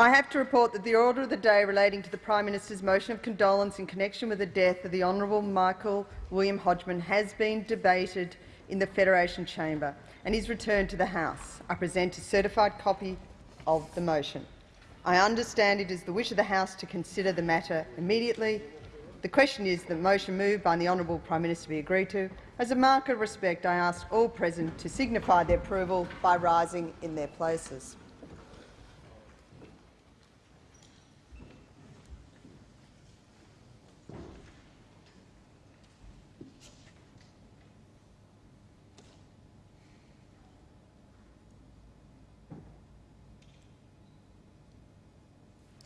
I have to report that the order of the day relating to the Prime Minister's motion of condolence in connection with the death of the Honourable Michael William Hodgman has been debated in the Federation Chamber and is returned to the House. I present a certified copy of the motion. I understand it is the wish of the House to consider the matter immediately. The question is that the motion moved by the Honourable Prime Minister be agreed to. As a mark of respect, I ask all present to signify their approval by rising in their places.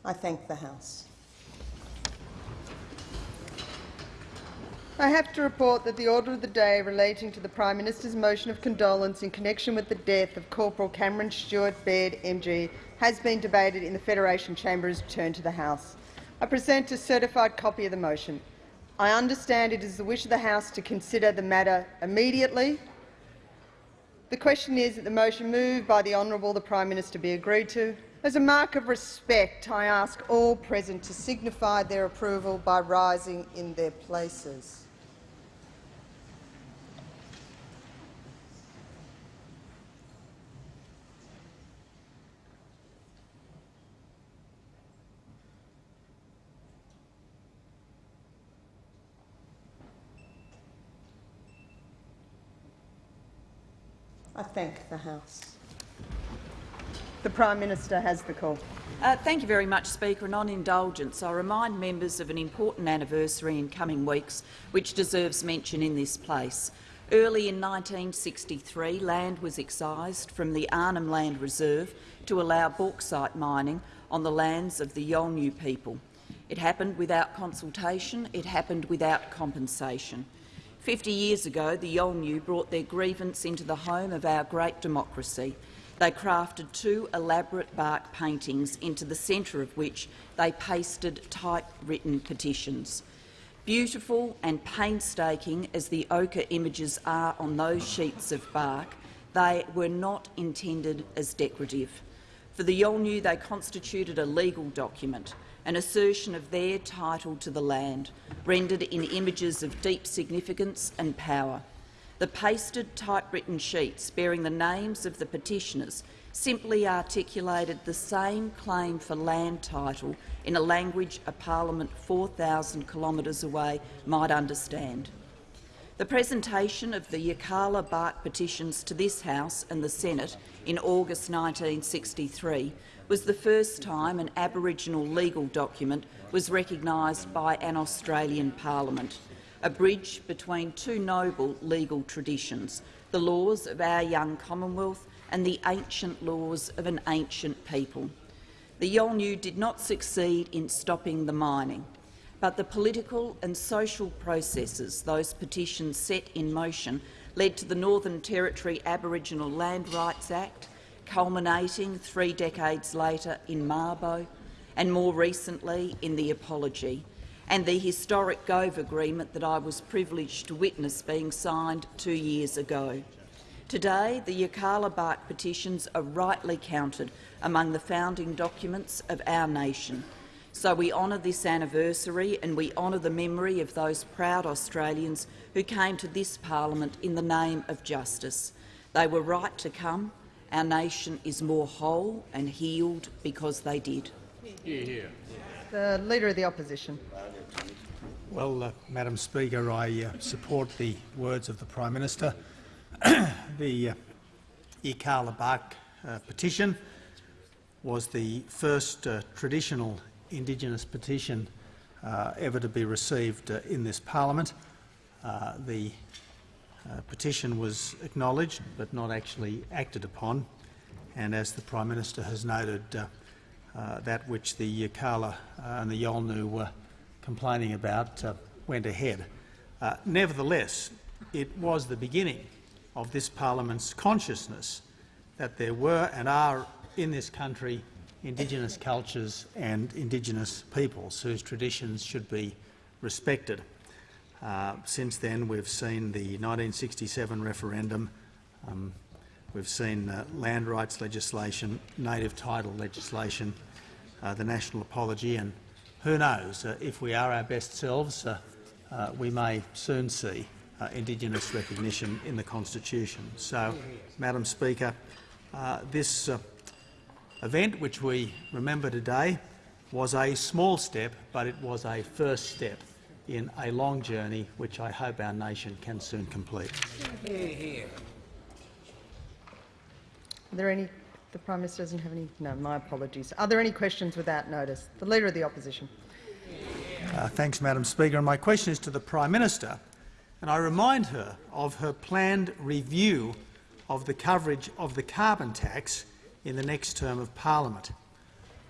I thank the House. I have to report that the order of the day relating to the Prime Minister's motion of condolence in connection with the death of Corporal Cameron Stewart Baird MG has been debated in the Federation Chamber as returned to the House. I present a certified copy of the motion. I understand it is the wish of the House to consider the matter immediately. The question is that the motion moved by the Honourable the Prime Minister be agreed to. As a mark of respect, I ask all present to signify their approval by rising in their places. I thank the House. The Prime Minister has the call. Uh, thank you very much, Speaker. And on indulgence, I remind members of an important anniversary in coming weeks which deserves mention in this place. Early in 1963, land was excised from the Arnhem Land Reserve to allow bauxite mining on the lands of the Yolngu people. It happened without consultation, it happened without compensation. Fifty years ago, the Yolngu brought their grievance into the home of our great democracy. They crafted two elaborate bark paintings into the centre of which they pasted typewritten petitions. Beautiful and painstaking as the ochre images are on those sheets of bark, they were not intended as decorative. For the Yolngu, they constituted a legal document, an assertion of their title to the land, rendered in images of deep significance and power. The pasted typewritten sheets bearing the names of the petitioners simply articulated the same claim for land title in a language a parliament 4,000 kilometres away might understand. The presentation of the Yirrkala bark petitions to this House and the Senate in August 1963 was the first time an Aboriginal legal document was recognised by an Australian parliament, a bridge between two noble legal traditions, the laws of our young Commonwealth and the ancient laws of an ancient people. The Yolngu did not succeed in stopping the mining, but the political and social processes those petitions set in motion led to the Northern Territory Aboriginal Land Rights Act, culminating three decades later in Mabo, and more recently in the Apology, and the historic Gove Agreement that I was privileged to witness being signed two years ago. Today, the Yirrkala bark petitions are rightly counted among the founding documents of our nation. So we honour this anniversary and we honour the memory of those proud Australians who came to this parliament in the name of justice. They were right to come. Our nation is more whole and healed because they did. The Leader of the Opposition. Well, uh, Madam Speaker, I uh, support the words of the Prime Minister. the uh, Yirrkala bark uh, petition was the first uh, traditional Indigenous petition uh, ever to be received uh, in this parliament. The petition was acknowledged but not actually acted upon, and as the Prime Minister has noted, that which the Yirrkala and the Yolngu were complaining about went ahead. nevertheless, it was the beginning of this parliament's consciousness that there were and are in this country Indigenous cultures and Indigenous peoples whose traditions should be respected. Uh, since then, we've seen the 1967 referendum, um, we've seen uh, land rights legislation, native title legislation, uh, the national apology, and who knows, uh, if we are our best selves, uh, uh, we may soon see uh, Indigenous recognition in the Constitution. So, Madam Speaker, this event which we remember today was a small step, but it was a first step in a long journey which I hope our nation can soon complete. Are there any? The Prime Minister doesn't have any. No, my apologies. Are there any questions without notice? The Leader of the Opposition. Uh, thanks, Madam Speaker. And my question is to the Prime Minister, and I remind her of her planned review of the coverage of the carbon tax in the next term of parliament.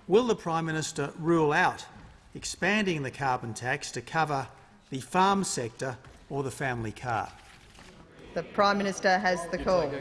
Will the Prime Minister rule out expanding the carbon tax to cover the farm sector or the family car? The Prime Minister has the call.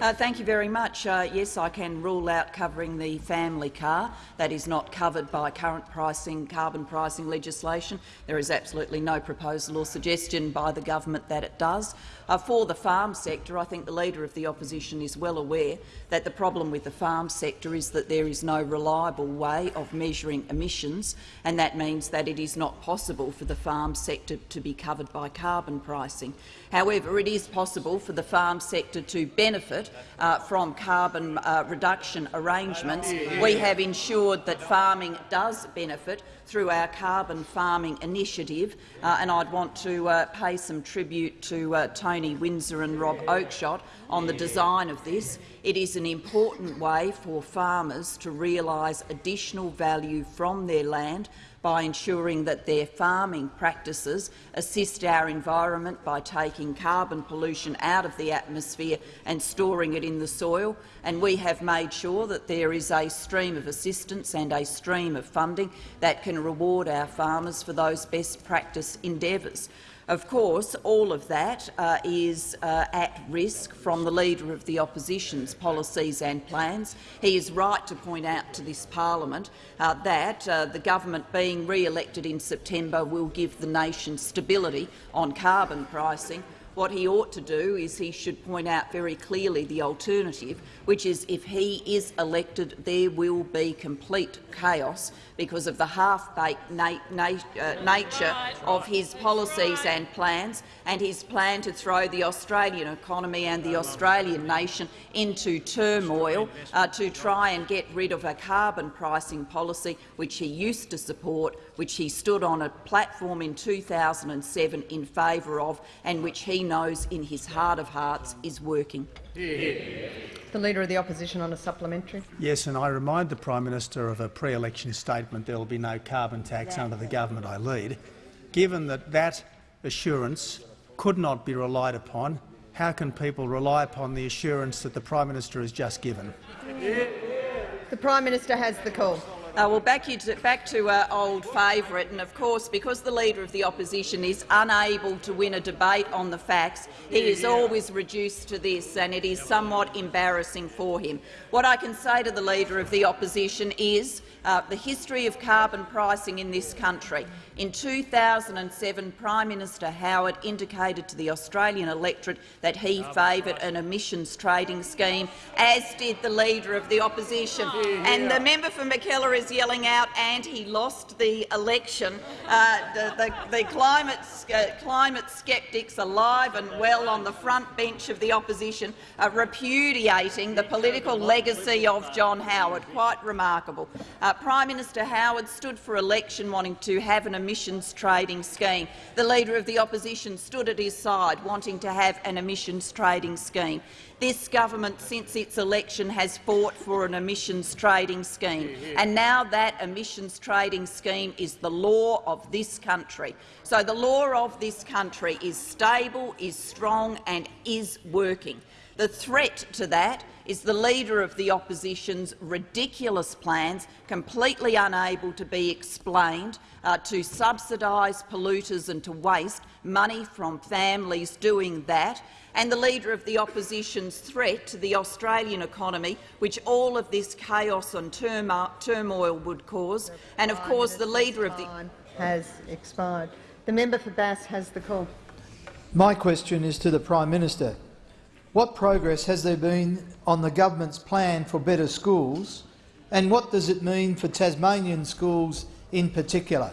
Uh, thank you very much. Uh, yes, I can rule out covering the family car. That is not covered by current pricing, carbon pricing legislation. There is absolutely no proposal or suggestion by the government that it does. Uh, for the farm sector, I think the Leader of the Opposition is well aware that the problem with the farm sector is that there is no reliable way of measuring emissions, and that means that it is not possible for the farm sector to be covered by carbon pricing. However, it is possible for the farm sector to benefit uh, from carbon uh, reduction arrangements. We have ensured that farming does benefit through our carbon farming initiative, uh, and I'd want to uh, pay some tribute to uh, Tony Windsor and Rob Oakeshott on the design of this. It is an important way for farmers to realise additional value from their land by ensuring that their farming practices assist our environment by taking carbon pollution out of the atmosphere and storing it in the soil. And we have made sure that there is a stream of assistance and a stream of funding that can reward our farmers for those best practice endeavours. Of course, all of that uh, is uh, at risk from the Leader of the Opposition's policies and plans. He is right to point out to this parliament uh, that uh, the government being re-elected in September will give the nation stability on carbon pricing, what he ought to do is he should point out very clearly the alternative, which is if he is elected, there will be complete chaos because of the half-baked na na uh, nature of his policies and plans and his plan to throw the Australian economy and the Australian nation into turmoil uh, to try and get rid of a carbon pricing policy which he used to support, which he stood on a platform in 2007 in favour of and which he knows in his heart of hearts is working. The Leader of the Opposition on a supplementary. Yes, and I remind the Prime Minister of a pre-election statement there will be no carbon tax under the government I lead. Given that that assurance could not be relied upon, how can people rely upon the assurance that the Prime Minister has just given? The Prime Minister has the call. Uh, well, back, to, back to uh, old favourite, and of course, because the Leader of the Opposition is unable to win a debate on the facts, he is always reduced to this, and it is somewhat embarrassing for him. What I can say to the Leader of the Opposition is uh, the history of carbon pricing in this country. In 2007, Prime Minister Howard indicated to the Australian electorate that he favoured an emissions trading scheme, as did the Leader of the Opposition. And the member for Mackellar is yelling out, and he lost the election. Uh, the, the, the climate, uh, climate sceptics alive and well on the front bench of the opposition are repudiating the political legacy of John Howard. Quite remarkable. Uh, Prime Minister Howard stood for election wanting to have an emissions trading scheme. The Leader of the Opposition stood at his side, wanting to have an emissions trading scheme. This government, since its election, has fought for an emissions trading scheme, and now that emissions trading scheme is the law of this country. So the law of this country is stable, is strong and is working. The threat to that is the Leader of the Opposition's ridiculous plans, completely unable to be explained, uh, to subsidise polluters and to waste money from families doing that, and the Leader of the Opposition's threat to the Australian economy, which all of this chaos and turmoil would cause, and of course the Leader of the has expired. The member for Bass has the call. My question is to the Prime Minister. What progress has there been on the government's plan for better schools And what does it mean for Tasmanian schools in particular?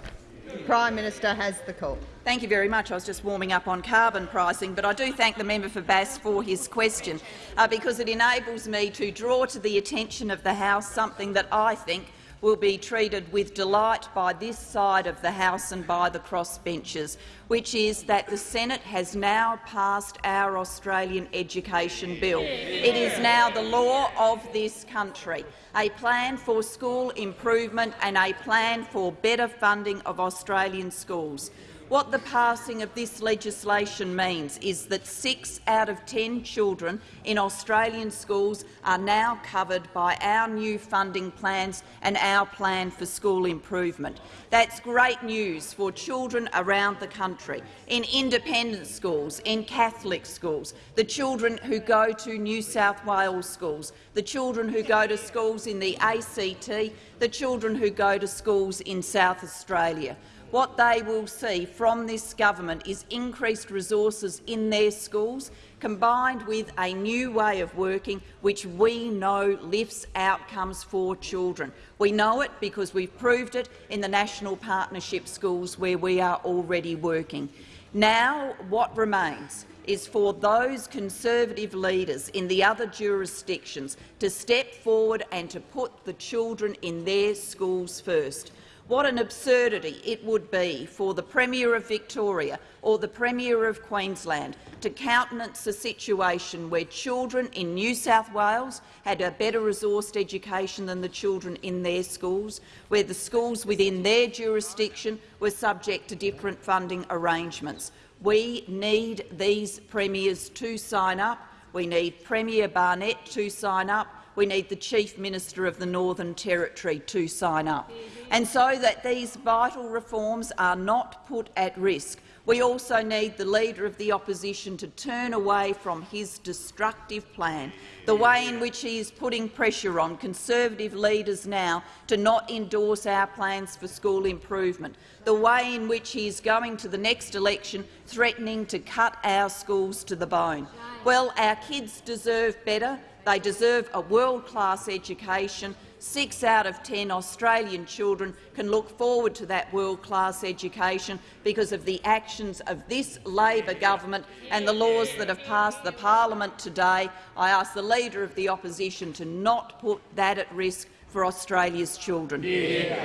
The Prime Minister has the call. Thank you very much. I was just warming up on carbon pricing, but I do thank the member for Bass for his question uh, because it enables me to draw to the attention of the House something that I think will be treated with delight by this side of the House and by the crossbenchers, which is that the Senate has now passed our Australian Education Bill. It is now the law of this country, a plan for school improvement and a plan for better funding of Australian schools. What the passing of this legislation means is that six out of ten children in Australian schools are now covered by our new funding plans and our plan for school improvement. That's great news for children around the country, in independent schools, in Catholic schools, the children who go to New South Wales schools, the children who go to schools in the ACT, the children who go to schools in South Australia what they will see from this government is increased resources in their schools, combined with a new way of working which we know lifts outcomes for children. We know it because we've proved it in the National Partnership schools where we are already working. Now what remains is for those Conservative leaders in the other jurisdictions to step forward and to put the children in their schools first. What an absurdity it would be for the Premier of Victoria or the Premier of Queensland to countenance a situation where children in New South Wales had a better resourced education than the children in their schools, where the schools within their jurisdiction were subject to different funding arrangements. We need these premiers to sign up. We need Premier Barnett to sign up we need the Chief Minister of the Northern Territory to sign up. And so that these vital reforms are not put at risk, we also need the Leader of the Opposition to turn away from his destructive plan, the way in which he is putting pressure on Conservative leaders now to not endorse our plans for school improvement, the way in which he is going to the next election threatening to cut our schools to the bone. Well, our kids deserve better. They deserve a world-class education. Six out of ten Australian children can look forward to that world-class education because of the actions of this Labor government and the laws that have passed the parliament today. I ask the Leader of the Opposition to not put that at risk for Australia's children. Yeah.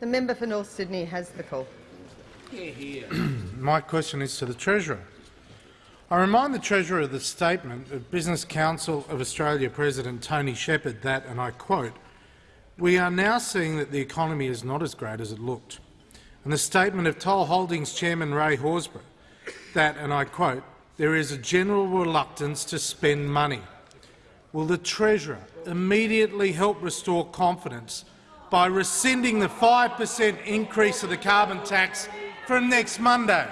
The member for North Sydney has the call. My question is to the Treasurer. I remind the Treasurer of the statement of Business Council of Australia President Tony Shepherd that, and I quote, we are now seeing that the economy is not as great as it looked, and the statement of Toll Holdings Chairman Ray Horsburgh that, and I quote, there is a general reluctance to spend money. Will the Treasurer immediately help restore confidence by rescinding the 5 per cent increase of the carbon tax from next Monday?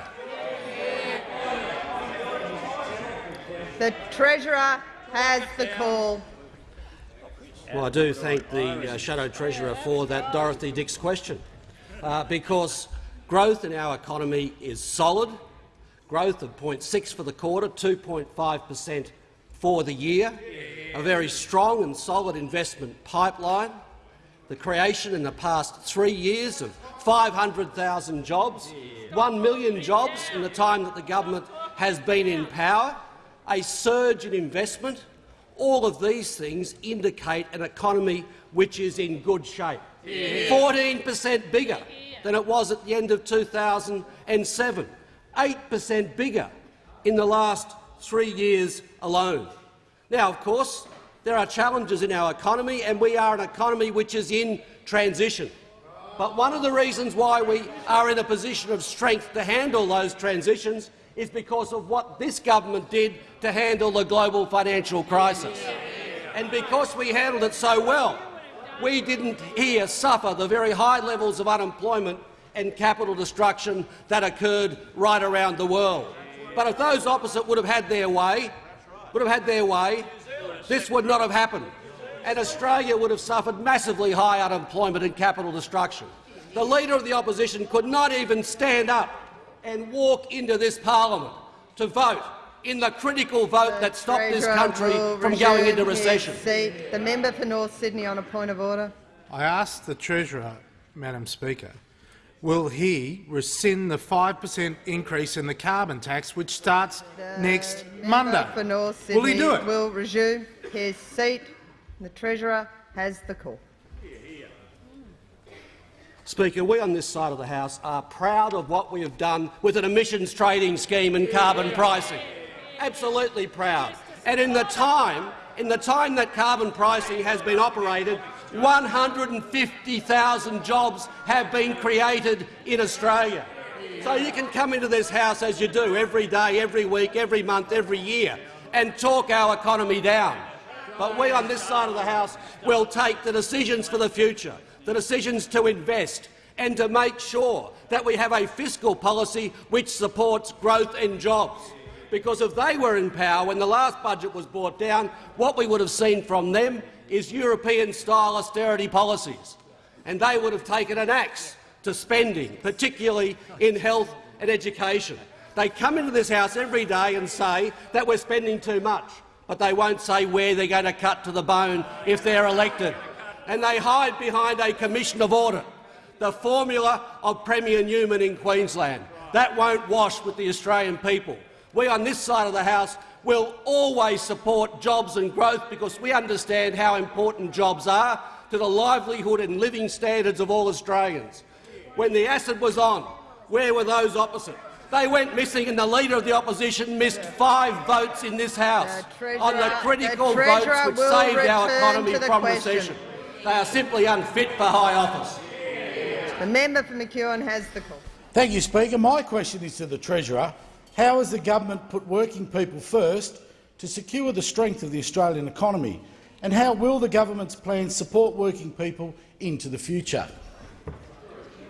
The Treasurer has the call. Well, I do thank the uh, Shadow Treasurer for that Dorothy Dix question, uh, because growth in our economy is solid, growth of 0.6 for the quarter, 2.5 per cent for the year, a very strong and solid investment pipeline, the creation in the past three years of 500,000 jobs, 1 million jobs in the time that the government has been in power, a surge in investment, all of these things indicate an economy which is in good shape. 14 per cent bigger than it was at the end of 2007, 8 per cent bigger in the last three years alone. Now, of course, there are challenges in our economy, and we are an economy which is in transition. But one of the reasons why we are in a position of strength to handle those transitions is because of what this government did to handle the global financial crisis. And because we handled it so well, we didn't here suffer the very high levels of unemployment and capital destruction that occurred right around the world. But if those opposite would have had their way, would have had their way, this would not have happened, and Australia would have suffered massively high unemployment and capital destruction. The Leader of the Opposition could not even stand up and walk into this parliament to vote in the critical vote that stopped this country from going into recession. Seat. The member for North Sydney on a point of order. I ask the Treasurer, Madam Speaker, will he rescind the 5 per cent increase in the carbon tax, which starts next Monday? For North Sydney Will he do it? will resume his seat. The Treasurer has the call. Speaker, we on this side of the House are proud of what we have done with an emissions trading scheme and carbon pricing. Absolutely proud. And in the time, in the time that carbon pricing has been operated, 150,000 jobs have been created in Australia. So you can come into this House as you do every day, every week, every month, every year, and talk our economy down. But we on this side of the House will take the decisions for the future, the decisions to invest and to make sure that we have a fiscal policy which supports growth and jobs. Because if they were in power when the last budget was brought down, what we would have seen from them is European-style austerity policies, and they would have taken an axe to spending, particularly in health and education. They come into this House every day and say that we're spending too much, but they won't say where they're going to cut to the bone if they're elected. And they hide behind a commission of audit, the formula of Premier Newman in Queensland. That won't wash with the Australian people. We on this side of the House will always support jobs and growth because we understand how important jobs are to the livelihood and living standards of all Australians. When the acid was on, where were those opposite? They went missing and the Leader of the Opposition missed five votes in this House The on the critical the votes which saved our economy from question. recession. They are simply unfit for high office. The member for McEwen has the call. Thank you, Speaker. My question is to the Treasurer. How has the government put working people first to secure the strength of the Australian economy? And how will the government's plans support working people into the future?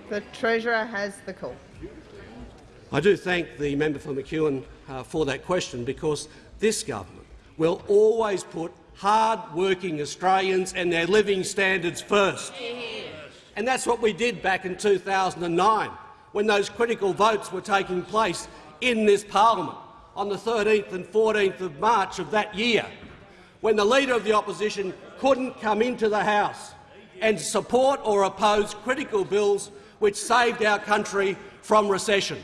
The Treasurer has the call. I do thank the member for McEwen uh, for that question because this government will always put hard-working Australians and their living standards first. And that's what we did back in 2009 when those critical votes were taking place in this parliament on the 13th and 14th of March of that year, when the Leader of the Opposition couldn't come into the House and support or oppose critical bills which saved our country from recession.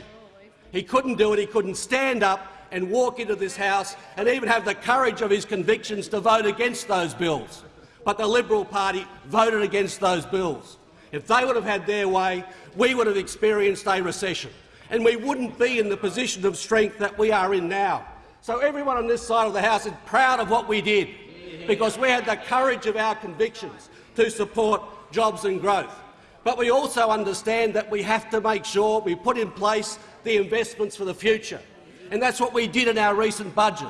He couldn't do it. He couldn't stand up and walk into this House and even have the courage of his convictions to vote against those bills. But the Liberal Party voted against those bills. If they would have had their way, we would have experienced a recession, and we wouldn't be in the position of strength that we are in now. So everyone on this side of the House is proud of what we did, because we had the courage of our convictions to support jobs and growth. But we also understand that we have to make sure we put in place the investments for the future. And that's what we did in our recent budget.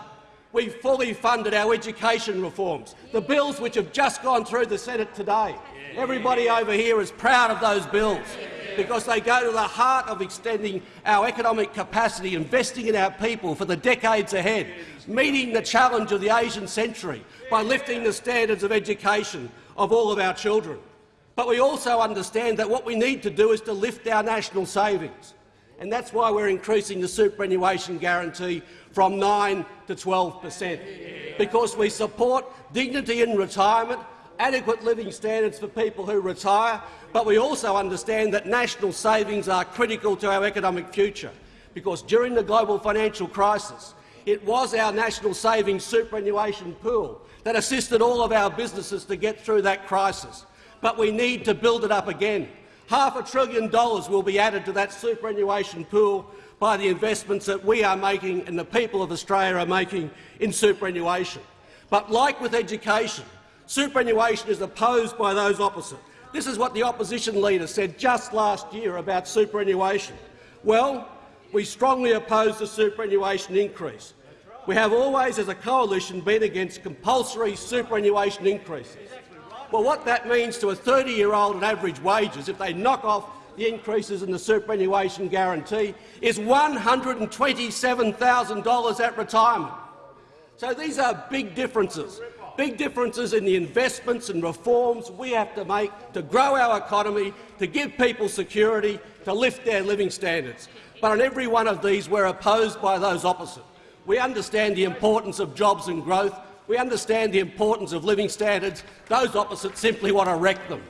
We fully funded our education reforms, the bills which have just gone through the Senate today. Everybody over here is proud of those bills because they go to the heart of extending our economic capacity, investing in our people for the decades ahead, meeting the challenge of the Asian century by lifting the standards of education of all of our children. But we also understand that what we need to do is to lift our national savings. And that's why we're increasing the superannuation guarantee from 9 to 12 per cent, because we support dignity in retirement, adequate living standards for people who retire, but we also understand that national savings are critical to our economic future, because during the global financial crisis, it was our national savings superannuation pool that assisted all of our businesses to get through that crisis. But we need to build it up again. Half a trillion dollars will be added to that superannuation pool by the investments that we are making and the people of Australia are making in superannuation. But like with education, superannuation is opposed by those opposite. This is what the opposition leader said just last year about superannuation. Well, we strongly oppose the superannuation increase. We have always, as a coalition, been against compulsory superannuation increases. Well, what that means to a 30-year-old at average wages, if they knock off the increases in the superannuation guarantee, is $127,000 at retirement. So these are big differences, big differences in the investments and reforms we have to make to grow our economy, to give people security, to lift their living standards. But on every one of these, we're opposed by those opposite. We understand the importance of jobs and growth. We understand the importance of living standards. Those opposites simply want to wreck them.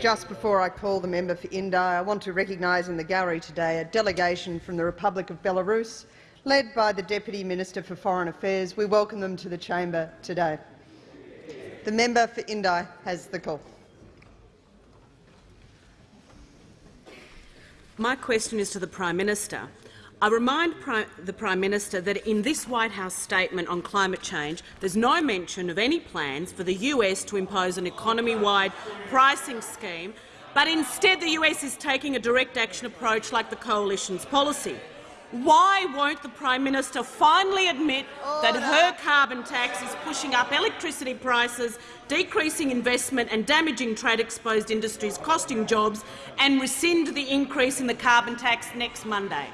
Just before I call the member for Indi, I want to recognise in the gallery today a delegation from the Republic of Belarus, led by the Deputy Minister for Foreign Affairs. We welcome them to the chamber today. The member for Indi has the call. My question is to the Prime Minister. I remind the Prime Minister that in this White House statement on climate change, there's no mention of any plans for the US to impose an economy-wide pricing scheme, but instead the US is taking a direct action approach like the Coalition's policy. Why won't the Prime Minister finally admit that her carbon tax is pushing up electricity prices, decreasing investment and damaging trade-exposed industries, costing jobs, and rescind the increase in the carbon tax next Monday?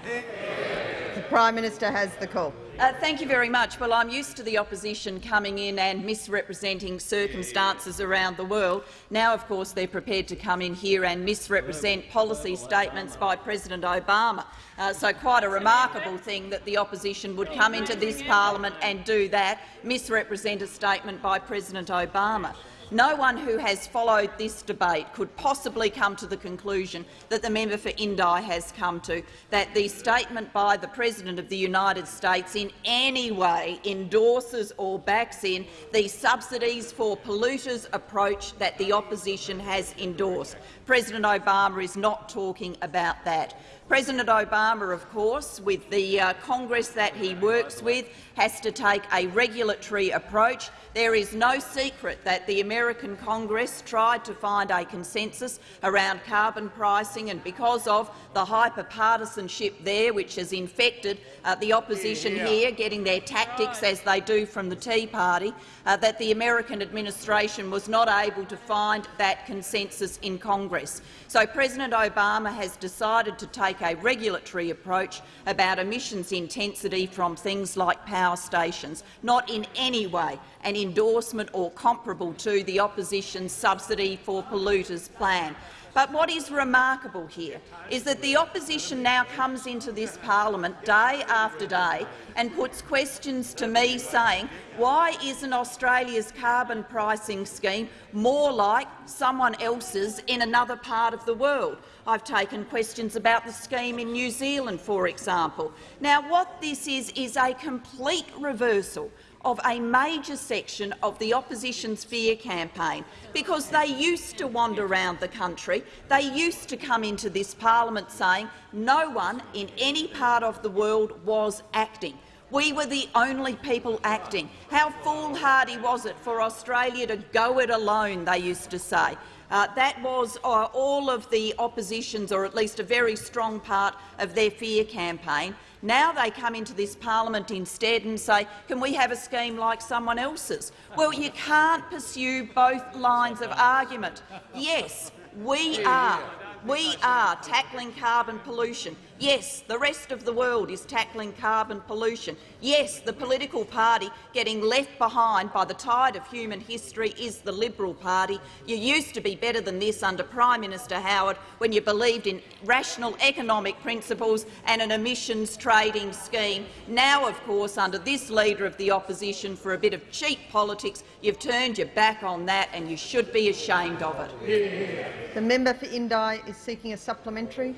The Prime Minister has the call. Uh, thank you very much. Well, I'm used to the opposition coming in and misrepresenting circumstances around the world. Now, of course, they're prepared to come in here and misrepresent policy statements by President Obama. Uh, so quite a remarkable thing that the opposition would come into this parliament and do that, misrepresent a statement by President Obama. No one who has followed this debate could possibly come to the conclusion that the member for Indi has come to, that the statement by the President of the United States in any way endorses or backs in the subsidies for polluters approach that the opposition has endorsed. President Obama is not talking about that. President Obama, of course, with the uh, Congress that he works with, has to take a regulatory approach. There is no secret that the American Congress tried to find a consensus around carbon pricing, and because of the hyper-partisanship there, which has infected uh, the opposition yeah. here, getting their tactics as they do from the Tea Party, uh, that the American administration was not able to find that consensus in Congress. So President Obama has decided to take a regulatory approach about emissions intensity from things like power stations, not in any way an endorsement or comparable to the opposition's subsidy for polluters plan. But what is remarkable here is that the opposition now comes into this parliament day after day and puts questions to me saying, why isn't Australia's carbon pricing scheme more like someone else's in another part of the world? I've taken questions about the scheme in New Zealand, for example. Now, what this is is a complete reversal of a major section of the opposition's fear campaign, because they used to wander around the country, they used to come into this parliament saying no one in any part of the world was acting. We were the only people acting. How foolhardy was it for Australia to go it alone, they used to say. Uh, that was uh, all of the opposition's, or at least a very strong part of their fear campaign. Now they come into this parliament instead and say, can we have a scheme like someone else's? Well, you can't pursue both lines of argument. Yes, we are. We are tackling carbon pollution. Yes, the rest of the world is tackling carbon pollution. Yes, the political party getting left behind by the tide of human history is the Liberal Party. You used to be better than this under Prime Minister Howard when you believed in rational economic principles and an emissions trading scheme. Now, of course, under this Leader of the Opposition, for a bit of cheap politics, you've turned your back on that and you should be ashamed of it. The member for Indi is seeking a supplementary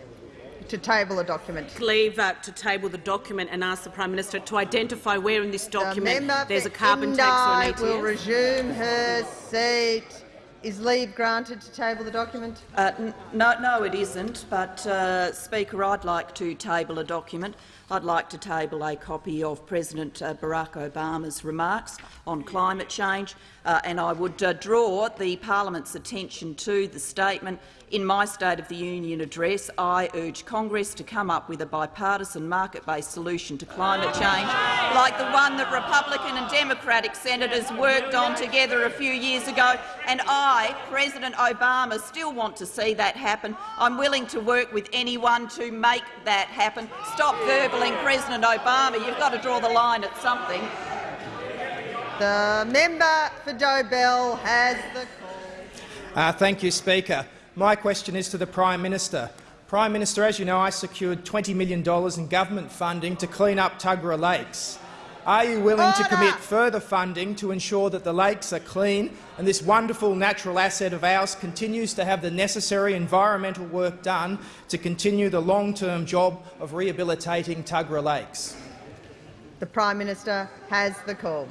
to table a document. Leave uh, to table the document and ask the Prime Minister to identify where in this document the there's a carbon Indi tax or an ETS. will resume her seat. Is leave granted to table the document? Uh, no, no, it isn't. But, uh, Speaker, I'd like to table a document. I'd like to table a copy of President uh, Barack Obama's remarks on climate change, uh, and I would uh, draw the parliament's attention to the statement in my State of the Union address, I urge Congress to come up with a bipartisan market-based solution to climate change, like the one that Republican and Democratic senators worked on together a few years ago. And I, President Obama, still want to see that happen. I'm willing to work with anyone to make that happen. Stop verbling President Obama. You've got to draw the line at something. The member for Dobell has the call. Uh, thank you, Speaker. My question is to the Prime Minister. Prime Minister, as you know, I secured $20 million in government funding to clean up Tuggerah Lakes. Are you willing Order. to commit further funding to ensure that the lakes are clean and this wonderful natural asset of ours continues to have the necessary environmental work done to continue the long-term job of rehabilitating Tuggerah Lakes? The Prime Minister has the call.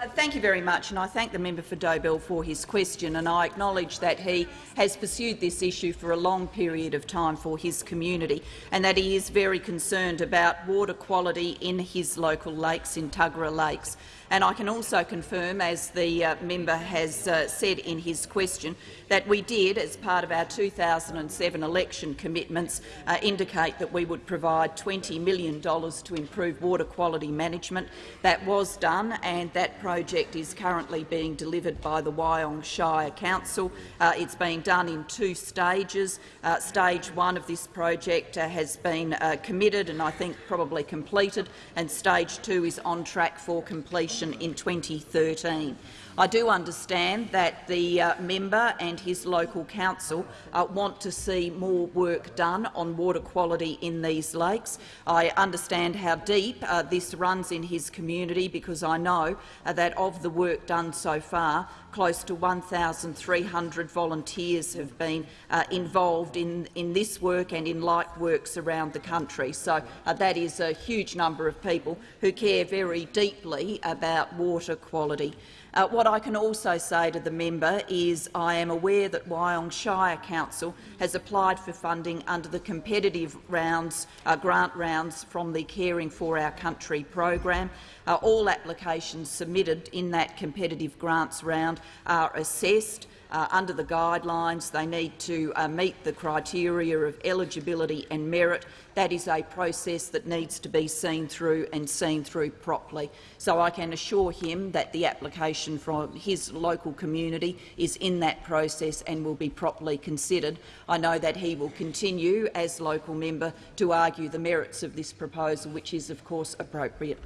Uh, Thank you very much, and I thank the member for Dobell for his question. And I acknowledge that he has pursued this issue for a long period of time for his community, and that he is very concerned about water quality in his local lakes, in Tuggerah Lakes. And I can also confirm, as the uh, member has uh, said in his question, that we did, as part of our 2007 election commitments, uh, indicate that we would provide $20 million to improve water quality management. That was done, and that project is currently being delivered by the Wyong Shire Council. Uh, it's being done in two stages. Uh, stage one of this project uh, has been committed and I think probably completed, and stage two is on track for completion in 2013. I do understand that the uh, member and his local council uh, want to see more work done on water quality in these lakes. I understand how deep uh, this runs in his community because I know uh, that of the work done so far, close to 1,300 volunteers have been uh, involved in, in this work and in like works around the country. So uh, that is a huge number of people who care very deeply about water quality. Uh, what I can also say to the member is I am aware that Wyong Shire Council has applied for funding under the competitive rounds, uh, grant rounds from the Caring for Our Country program. Uh, all applications submitted in that competitive grants round are assessed. Uh, under the guidelines, they need to uh, meet the criteria of eligibility and merit. That is a process that needs to be seen through and seen through properly. So I can assure him that the application from his local community is in that process and will be properly considered. I know that he will continue, as local member, to argue the merits of this proposal, which is, of course, appropriate.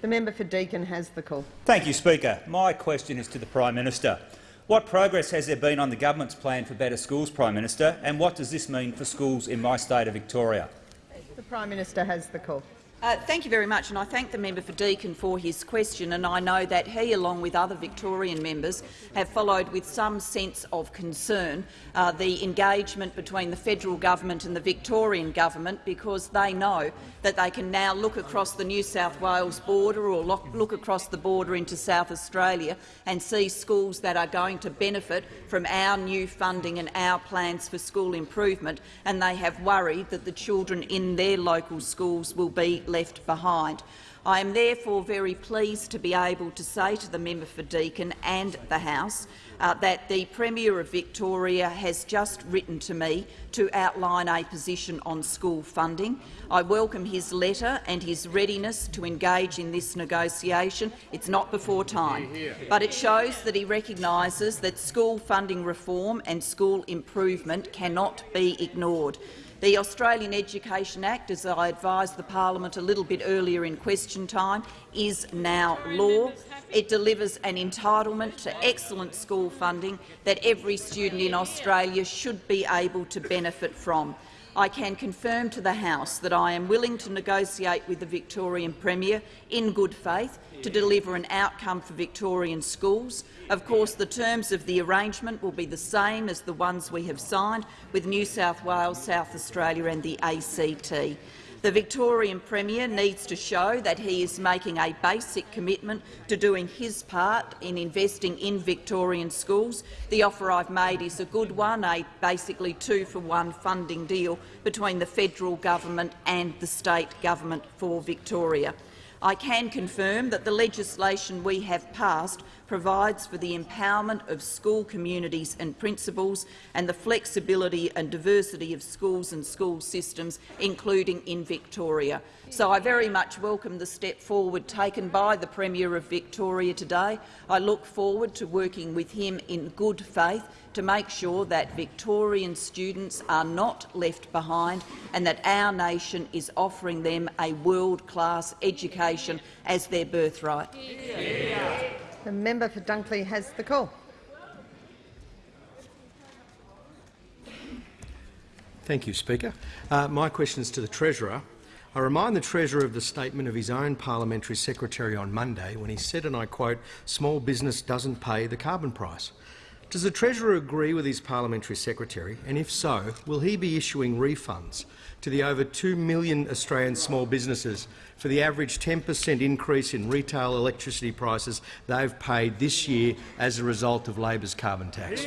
The member for Deakin has the call. Thank you, Speaker. My question is to the Prime Minister. What progress has there been on the government's plan for better schools, Prime Minister, and what does this mean for schools in my state of Victoria? The Prime Minister has the call. Uh, thank you very much, and I thank the member for Deakin for his question. And I know that he, along with other Victorian members, have followed with some sense of concern uh, the engagement between the federal government and the Victorian government, because they know that they can now look across the New South Wales border or look, look across the border into South Australia and see schools that are going to benefit from our new funding and our plans for school improvement, and they have worried that the children in their local schools will be left behind. I am therefore very pleased to be able to say to the member for Deakin and the House uh, that the Premier of Victoria has just written to me to outline a position on school funding. I welcome his letter and his readiness to engage in this negotiation. It's not before time, but it shows that he recognises that school funding reform and school improvement cannot be ignored. The Australian Education Act, as I advised the parliament a little bit earlier in question time, is now law. It delivers an entitlement to excellent school funding that every student in Australia should be able to benefit from. I can confirm to the House that I am willing to negotiate with the Victorian Premier in good faith to deliver an outcome for Victorian schools. Of course, the terms of the arrangement will be the same as the ones we have signed with New South Wales, South Australia and the ACT. The Victorian Premier needs to show that he is making a basic commitment to doing his part in investing in Victorian schools. The offer I've made is a good one, a basically two-for-one funding deal between the federal government and the state government for Victoria. I can confirm that the legislation we have passed provides for the empowerment of school communities and principals and the flexibility and diversity of schools and school systems, including in Victoria. So I very much welcome the step forward taken by the Premier of Victoria today. I look forward to working with him in good faith to make sure that Victorian students are not left behind and that our nation is offering them a world-class education as their birthright. The member for Dunkley has the call. Thank you, Speaker. Uh, my question is to the Treasurer. I remind the Treasurer of the statement of his own parliamentary secretary on Monday when he said, and I quote, small business doesn't pay the carbon price. Does the Treasurer agree with his parliamentary secretary, and if so, will he be issuing refunds to the over 2 million Australian small businesses for the average 10 per cent increase in retail electricity prices they've paid this year as a result of Labor's carbon tax?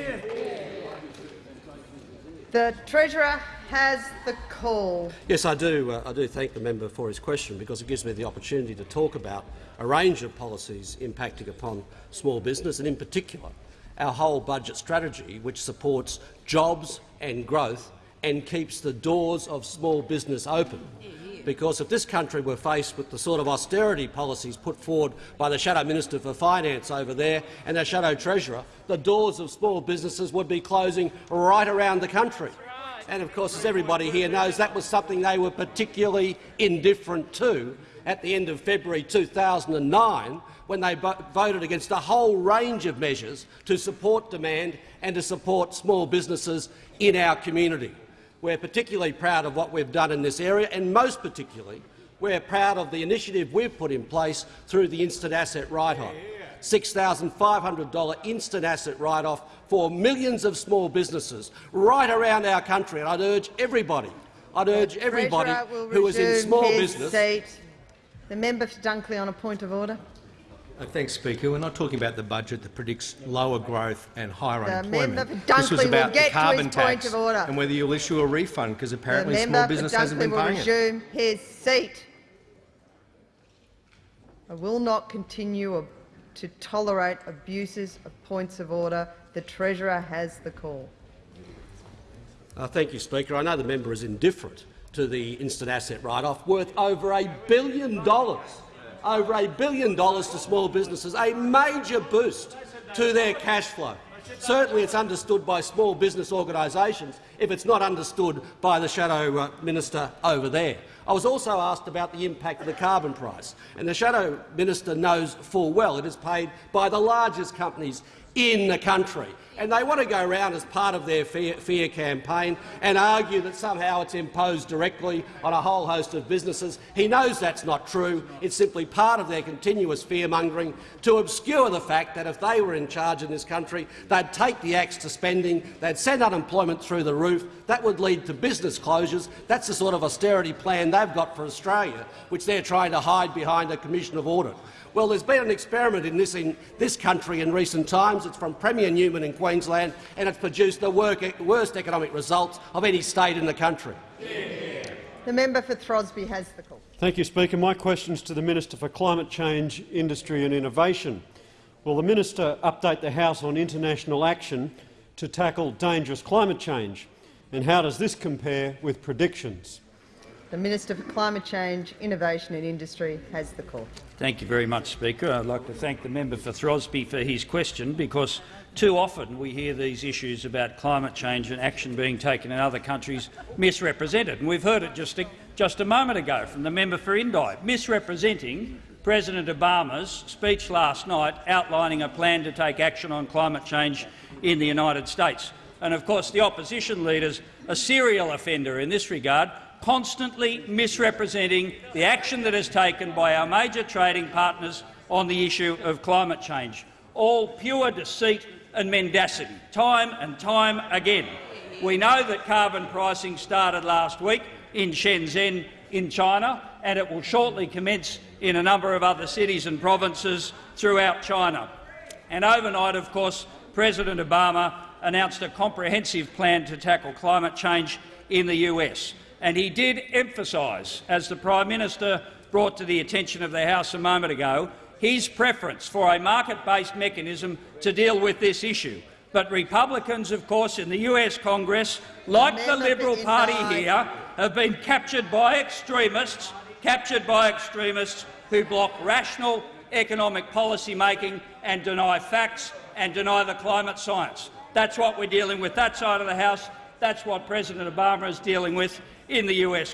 The Treasurer has the call. Yes, I do. Uh, I do thank the member for his question because it gives me the opportunity to talk about a range of policies impacting upon small business and, in particular, our whole budget strategy, which supports jobs and growth and keeps the doors of small business open. Because if this country were faced with the sort of austerity policies put forward by the Shadow Minister for Finance over there and the Shadow Treasurer, the doors of small businesses would be closing right around the country. And of course, as everybody here knows, that was something they were particularly indifferent to at the end of February 2009 when they voted against a whole range of measures to support demand and to support small businesses in our community. We're particularly proud of what we've done in this area, and most particularly, we're proud of the initiative we've put in place through the instant asset write-off. $6,500 instant asset write-off for millions of small businesses right around our country. And I'd urge everybody, I'd urge everybody who is in small business. Seat. The member for Dunkley on a point of order. Uh, thanks, Speaker. We're not talking about the budget that predicts lower growth and higher the unemployment. Member for this was about get the carbon to his tax point of order. and whether you'll issue a refund, because apparently the small business hasn't been will paying resume his seat. I will not continue to tolerate abuses of points of order. The Treasurer has the call. Uh, thank you, Speaker. I know the member is indifferent to the instant asset write-off, worth over a billion dollars over a billion dollars to small businesses, a major boost to their cash flow. Certainly it's understood by small business organisations if it's not understood by the shadow uh, minister over there. I was also asked about the impact of the carbon price, and the shadow minister knows full well it is paid by the largest companies in the country and they want to go around as part of their fear, fear, campaign and argue that somehow it's imposed directly on a whole host of businesses. He knows that's not true. It's simply part of their continuous fear-mongering to obscure the fact that if they were in charge in this country, they'd take the axe to spending, they'd send unemployment through the roof. That would lead to business closures. That's the sort of austerity plan they've got for Australia, which they're trying to hide behind a commission of audit. Well, there's been an experiment in this, in this country in recent times. It's from Premier Newman in Queensland, and it's produced the worst economic results of any state in the country. The member for Throsby has the call. Thank you, Speaker. My question is to the Minister for Climate Change, Industry and Innovation. Will the minister update the House on international action to tackle dangerous climate change, and how does this compare with predictions? The Minister for Climate Change, Innovation and Industry has the call. Thank you very much, Speaker. I'd like to thank the member for Throsby for his question, because too often we hear these issues about climate change and action being taken in other countries misrepresented. And we've heard it just a, just a moment ago from the member for Indi, misrepresenting President Obama's speech last night outlining a plan to take action on climate change in the United States. And of course the opposition leader's a serial offender in this regard, constantly misrepresenting the action that is taken by our major trading partners on the issue of climate change. All pure deceit and mendacity, time and time again. We know that carbon pricing started last week in Shenzhen in China, and it will shortly commence in a number of other cities and provinces throughout China. And overnight, of course, President Obama announced a comprehensive plan to tackle climate change in the US. And he did emphasise, as the Prime Minister brought to the attention of the House a moment ago, his preference for a market-based mechanism to deal with this issue. But Republicans, of course, in the US Congress, like the Liberal Party here, have been captured by extremists, captured by extremists who block rational economic policy making and deny facts and deny the climate science. That's what we're dealing with that side of the House. That's what President Obama is dealing with in the US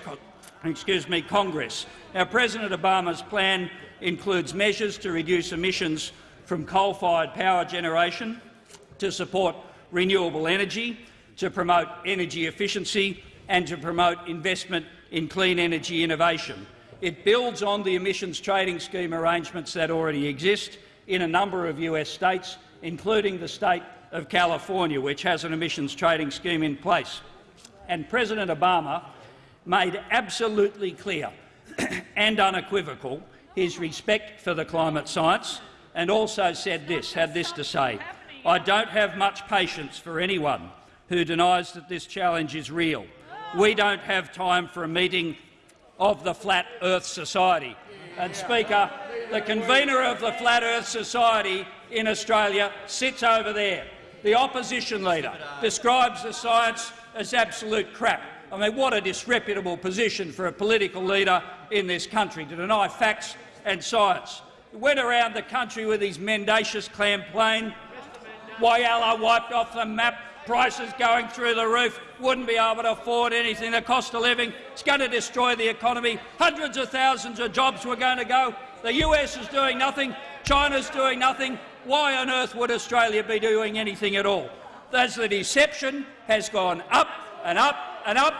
excuse me, Congress. Now, President Obama's plan includes measures to reduce emissions from coal-fired power generation, to support renewable energy, to promote energy efficiency and to promote investment in clean energy innovation. It builds on the emissions trading scheme arrangements that already exist in a number of US states, including the state of California, which has an emissions trading scheme in place. And President Obama made absolutely clear and unequivocal his respect for the climate science and also said this, had this to say, I don't have much patience for anyone who denies that this challenge is real. We don't have time for a meeting of the Flat Earth Society. And, Speaker, the convener of the Flat Earth Society in Australia sits over there. The opposition leader describes the science as absolute crap. I mean, what a disreputable position for a political leader in this country to deny facts and science. He went around the country with his mendacious campaign. Whyalla wiped off the map, prices going through the roof, wouldn't be able to afford anything, the cost of living, it's going to destroy the economy, hundreds of thousands of jobs were going to go. The US is doing nothing, China's doing nothing. Why on earth would Australia be doing anything at all? As the deception has gone up and up and up,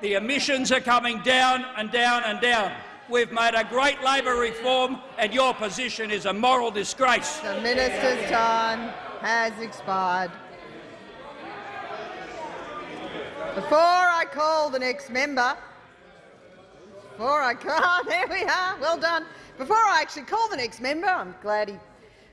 the emissions are coming down and down and down. We've made a great Labor reform, and your position is a moral disgrace. The minister's time has expired. Before I call the next member, before I call, ah, there we are, well done. Before I actually call the next member, I'm glad he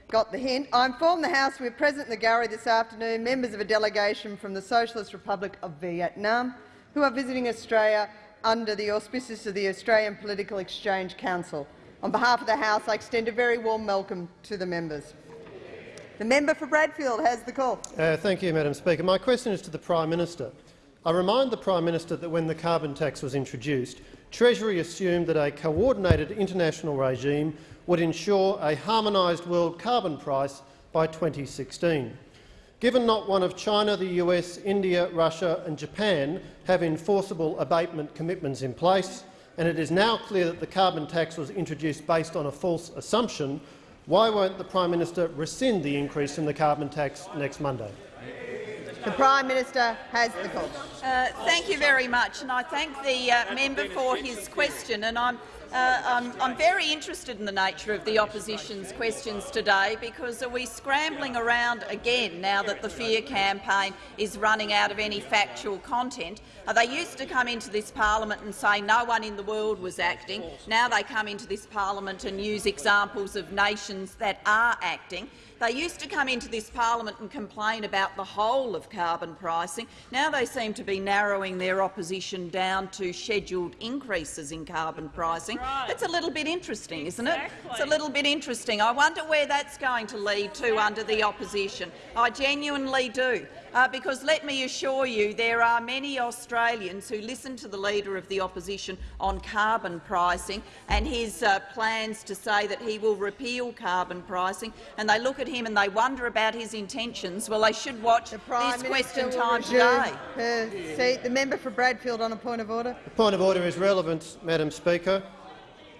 got the hint. I inform the House we're present in the gallery this afternoon members of a delegation from the Socialist Republic of Vietnam who are visiting Australia under the auspices of the Australian Political Exchange Council. On behalf of the House, I extend a very warm welcome to the members. The member for Bradfield has the call. Uh, thank you, Madam Speaker. My question is to the Prime Minister. I remind the Prime Minister that when the carbon tax was introduced, Treasury assumed that a coordinated international regime would ensure a harmonised world carbon price by 2016. Given not one of China, the US, India, Russia and Japan have enforceable abatement commitments in place, and it is now clear that the carbon tax was introduced based on a false assumption, why won't the Prime Minister rescind the increase in the carbon tax next Monday? The Prime Minister has the call. Uh, thank you very much, and I thank the uh, member for his question. And I'm uh, I'm, I'm, very interested in the nature of the opposition's questions today because are we scrambling around again now that the fear campaign is running out of any factual content? Uh, they used to come into this parliament and say no one in the world was acting. Now they come into this parliament and use examples of nations that are acting. They used to come into this parliament and complain about the whole of carbon pricing. Now they seem to be narrowing their opposition down to scheduled increases in carbon pricing. Right. It's a little bit interesting, isn't it? It's a little bit interesting. I wonder where that's going to lead to under the opposition. I genuinely do. Uh, because let me assure you there are many Australians who listen to the Leader of the Opposition on carbon pricing and his uh, plans to say that he will repeal carbon pricing, and they look at him and they wonder about his intentions. Well, they should watch the this question time today. Her seat. The member for Bradfield on a point of order. The point of order is relevant, Madam Speaker.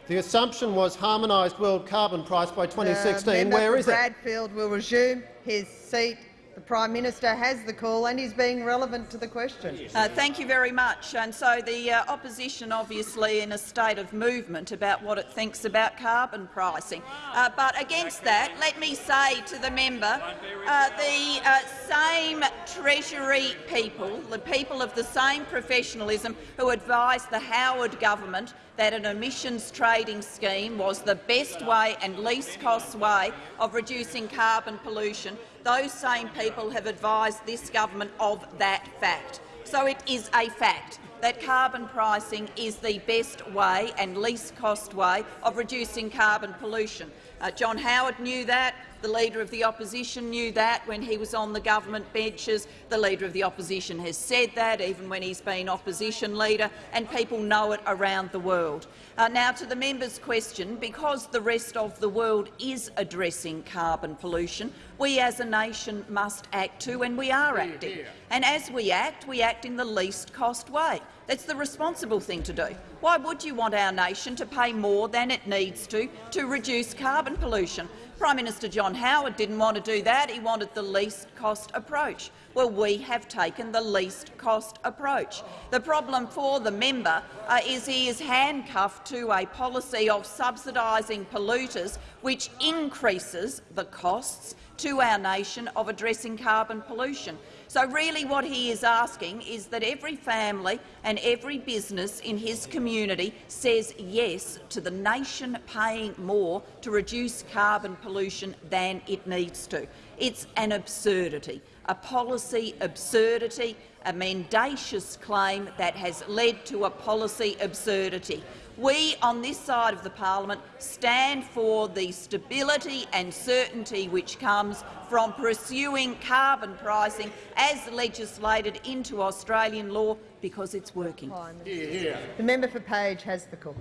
The assumption was harmonised world carbon price by 2016. Where is Bradfield it? Bradfield will resume his seat the Prime Minister has the call and is being relevant to the question. Uh, thank you very much. And so the uh, opposition obviously in a state of movement about what it thinks about carbon pricing. Uh, but against that, let me say to the member, uh, the uh, same Treasury people, the people of the same professionalism who advised the Howard government that an emissions trading scheme was the best way and least cost way of reducing carbon pollution, those same people have advised this government of that fact. So it is a fact that carbon pricing is the best way and least cost way of reducing carbon pollution. Uh, John Howard knew that. The Leader of the Opposition knew that when he was on the government benches. The Leader of the Opposition has said that even when he's been Opposition Leader, and people know it around the world. Uh, now, to the member's question, because the rest of the world is addressing carbon pollution, we as a nation must act too, and we are acting. And as we act, we act in the least cost way. That's the responsible thing to do. Why would you want our nation to pay more than it needs to to reduce carbon pollution? Prime Minister John Howard didn't want to do that. He wanted the least cost approach. Well, we have taken the least cost approach. The problem for the member uh, is he is handcuffed to a policy of subsidising polluters, which increases the costs to our nation of addressing carbon pollution. So really what he is asking is that every family and every business in his community says yes to the nation paying more to reduce carbon pollution than it needs to. It's an absurdity, a policy absurdity, a mendacious claim that has led to a policy absurdity. We on this side of the parliament stand for the stability and certainty which comes from pursuing carbon pricing as legislated into Australian law because it's working. The member for Page has the call.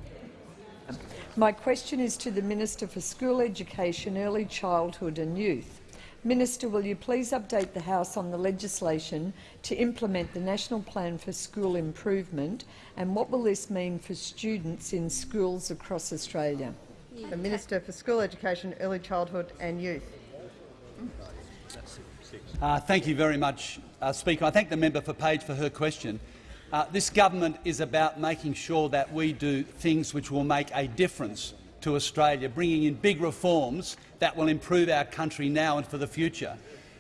My question is to the Minister for School Education, Early Childhood and Youth. Minister, will you please update the House on the legislation to implement the National Plan for School Improvement and what will this mean for students in schools across Australia? The Minister for School Education, Early Childhood and Youth. Uh, thank you very much, uh, Speaker. I thank the member for Page for her question. Uh, this government is about making sure that we do things which will make a difference to Australia, bringing in big reforms that will improve our country now and for the future,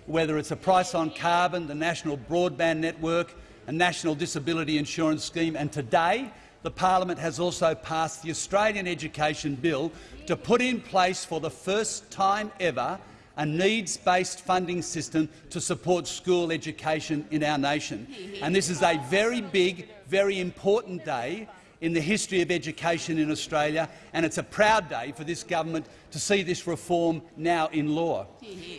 whether it's a price on carbon, the national broadband network, a national disability insurance scheme, and today the parliament has also passed the Australian Education Bill to put in place for the first time ever a needs-based funding system to support school education in our nation. And this is a very big, very important day in the history of education in Australia, and it's a proud day for this government to see this reform now in law.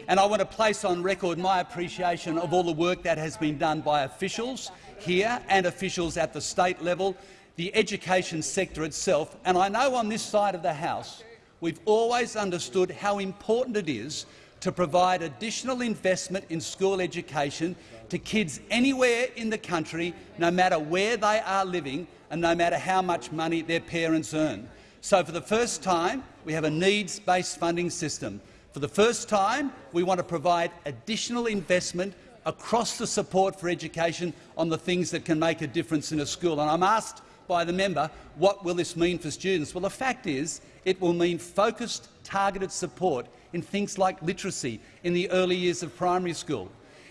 And I want to place on record my appreciation of all the work that has been done by officials here and officials at the state level, the education sector itself, and I know on this side of the House we've always understood how important it is to provide additional investment in school education to kids anywhere in the country, no matter where they are living and no matter how much money their parents earn. So for the first time, we have a needs-based funding system. For the first time, we want to provide additional investment across the support for education on the things that can make a difference in a school. And I'm asked by the member, what will this mean for students? Well, the fact is it will mean focused, targeted support in things like literacy in the early years of primary school.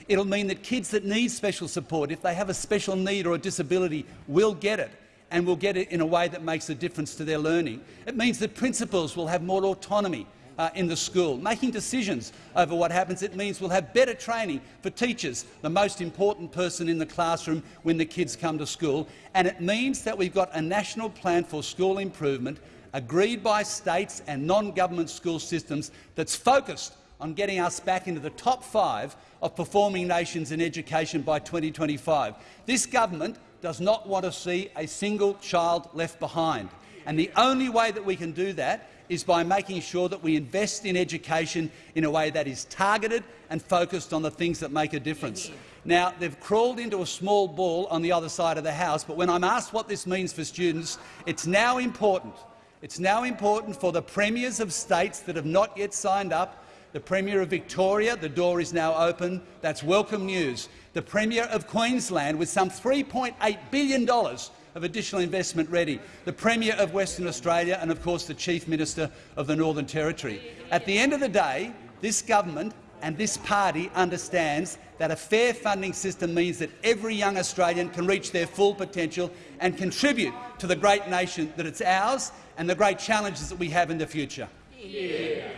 It'll mean that kids that need special support, if they have a special need or a disability, will get it and will get it in a way that makes a difference to their learning. It means that principals will have more autonomy uh, in the school, making decisions over what happens. It means we'll have better training for teachers, the most important person in the classroom when the kids come to school. And it means that we've got a national plan for school improvement agreed by states and non-government school systems that's focused on getting us back into the top five of performing nations in education by 2025. This government does not want to see a single child left behind. And the only way that we can do that is by making sure that we invest in education in a way that is targeted and focused on the things that make a difference. Now, they've crawled into a small ball on the other side of the House, but when I'm asked what this means for students, it's now important. It's now important for the premiers of states that have not yet signed up the Premier of Victoria, the door is now open. That's welcome news. The Premier of Queensland, with some $3.8 billion of additional investment ready. The Premier of Western Australia and, of course, the Chief Minister of the Northern Territory. At the end of the day, this government and this party understands that a fair funding system means that every young Australian can reach their full potential and contribute to the great nation that it's ours and the great challenges that we have in the future. Yeah.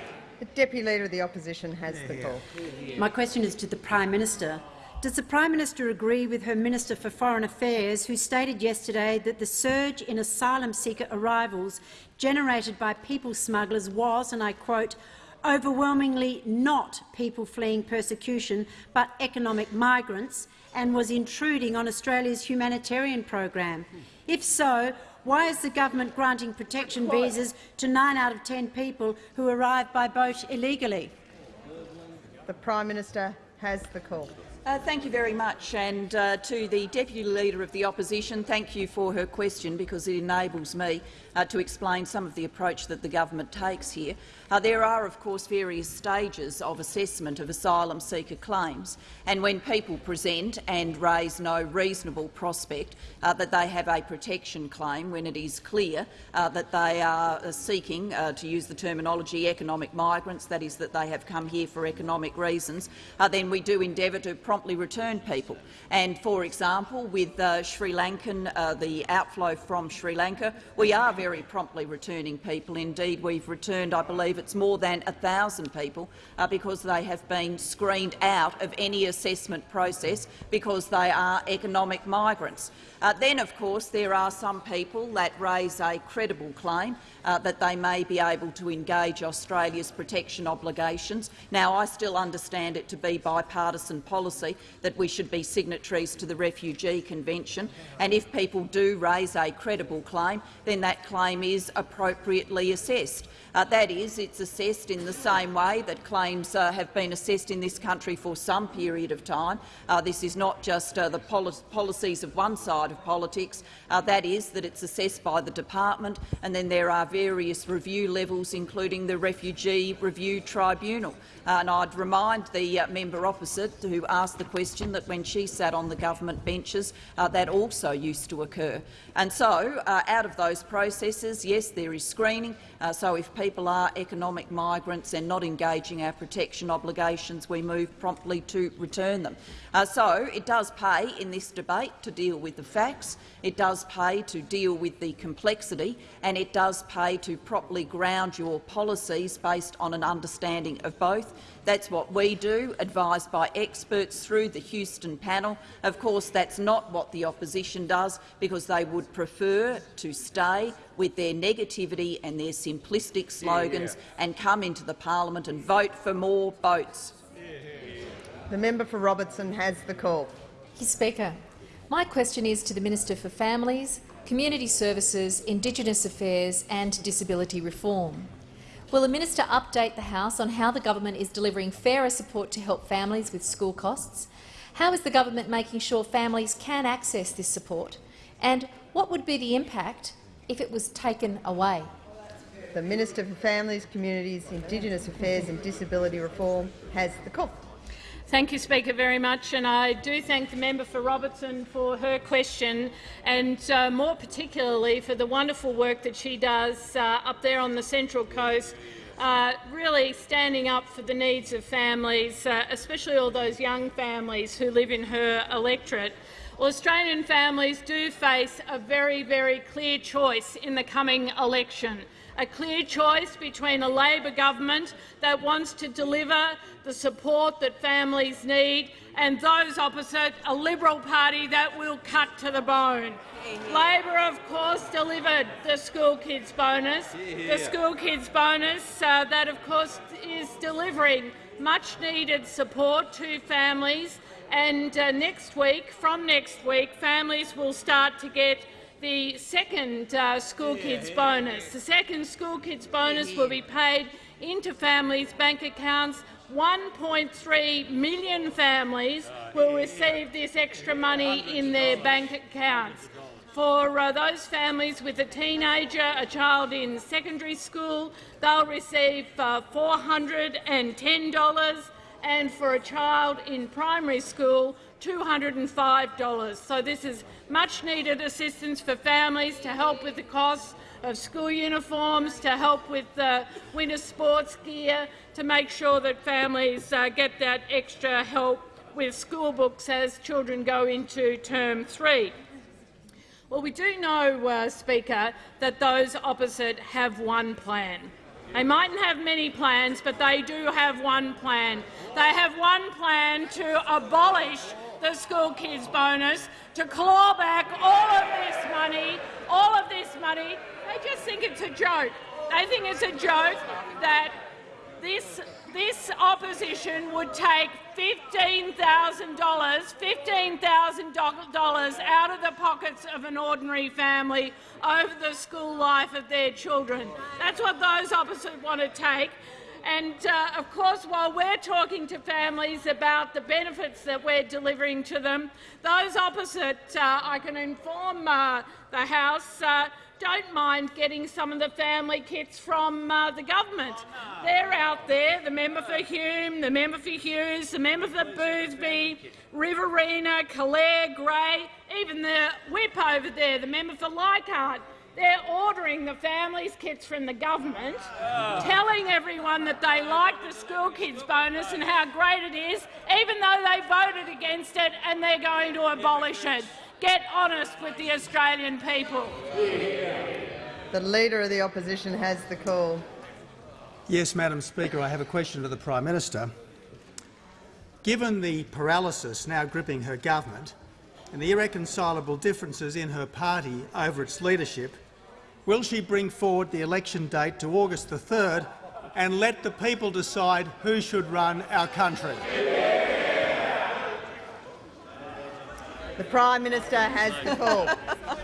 The Deputy Leader of the Opposition has the call. My question is to the Prime Minister. Does the Prime Minister agree with her Minister for Foreign Affairs, who stated yesterday that the surge in asylum seeker arrivals generated by people smugglers was, and I quote, overwhelmingly not people fleeing persecution but economic migrants and was intruding on Australia's humanitarian program? If so, why is the government granting protection visas to nine out of ten people who arrive by boat illegally? The Prime Minister has the call. Uh, thank you very much. And uh, to the Deputy Leader of the Opposition, thank you for her question because it enables me uh, to explain some of the approach that the government takes here. Uh, there are, of course, various stages of assessment of asylum seeker claims, and when people present and raise no reasonable prospect uh, that they have a protection claim, when it is clear uh, that they are uh, seeking, uh, to use the terminology, economic migrants, that is, that they have come here for economic reasons, then we do endeavour to promptly return people. And, for example, with Sri Lankan, the outflow from Sri Lanka, we are very promptly returning people. Indeed, we've returned, I believe, it's more than 1,000 people uh, because they have been screened out of any assessment process because they are economic migrants. Uh, then, of course, there are some people that raise a credible claim uh, that they may be able to engage Australia's protection obligations. Now, I still understand it to be bipartisan policy that we should be signatories to the Refugee Convention, and if people do raise a credible claim, then that claim is appropriately assessed. Uh, that is, it's assessed in the same way that claims uh, have been assessed in this country for some period of time. Uh, this is not just uh, the poli policies of one side of politics. Uh, that is, that it's assessed by the department, and then there are various review levels, including the Refugee Review Tribunal. Uh, and I'd remind the member opposite who asked the question that when she sat on the government benches, that also used to occur. And so, out of those processes, yes, there is screening. so if people are economic migrants and not engaging our protection obligations, we move promptly to return them. Uh, so it does pay in this debate to deal with the facts, it does pay to deal with the complexity, and it does pay to properly ground your policies based on an understanding of both. That's what we do, advised by experts through the Houston panel. Of course, that's not what the opposition does, because they would prefer to stay with their negativity and their simplistic slogans yeah, yeah. and come into the parliament and vote for more boats. The member for Robertson has the call. Speaker, my question is to the Minister for Families, Community Services, Indigenous Affairs and Disability Reform. Will the minister update the House on how the government is delivering fairer support to help families with school costs? How is the government making sure families can access this support? And what would be the impact if it was taken away? The Minister for Families, Communities, Indigenous Affairs and Disability Reform has the call. Thank you, Speaker, very much. And I do thank the member for Robertson for her question and uh, more particularly for the wonderful work that she does uh, up there on the Central Coast, uh, really standing up for the needs of families, uh, especially all those young families who live in her electorate. Well, Australian families do face a very, very clear choice in the coming election a clear choice between a Labor government that wants to deliver the support that families need and those opposite, a Liberal Party that will cut to the bone. Labor, of course, delivered the school kids bonus, the school kids bonus uh, that, of course, is delivering much-needed support to families. And uh, next week, from next week, families will start to get the second uh, school kids bonus. The second school kids bonus will be paid into families' bank accounts. 1.3 million families will receive this extra money in their bank accounts. For uh, those families with a teenager, a child in secondary school, they'll receive uh, $410 and for a child in primary school, $205. So this is much-needed assistance for families to help with the costs of school uniforms, to help with uh, winter sports gear, to make sure that families uh, get that extra help with school books as children go into term three. Well, we do know, uh, Speaker, that those opposite have one plan. They mightn't have many plans, but they do have one plan. They have one plan to abolish the school kids bonus, to claw back all of this money, all of this money. They just think it's a joke. They think it's a joke that this, this opposition would take $15,000 $15,000 out of the pockets of an ordinary family over the school life of their children. That's what those opposite want to take. And, uh, of course, while we're talking to families about the benefits that we're delivering to them, those opposite, uh, I can inform uh, the House, uh, don't mind getting some of the family kits from uh, the government. They're out there, the member for Hume, the member for Hughes, the member for Boothby, Riverina, Calare, Grey, even the whip over there, the member for Leichhardt. They're ordering the families' kits from the government, telling everyone that they like the school kids bonus and how great it is, even though they voted against it and they're going to abolish it. Get honest with the Australian people. The Leader of the Opposition has the call. Yes, Madam Speaker, I have a question to the Prime Minister. Given the paralysis now gripping her government and the irreconcilable differences in her party over its leadership, will she bring forward the election date to August the 3rd and let the people decide who should run our country? The Prime Minister has the call.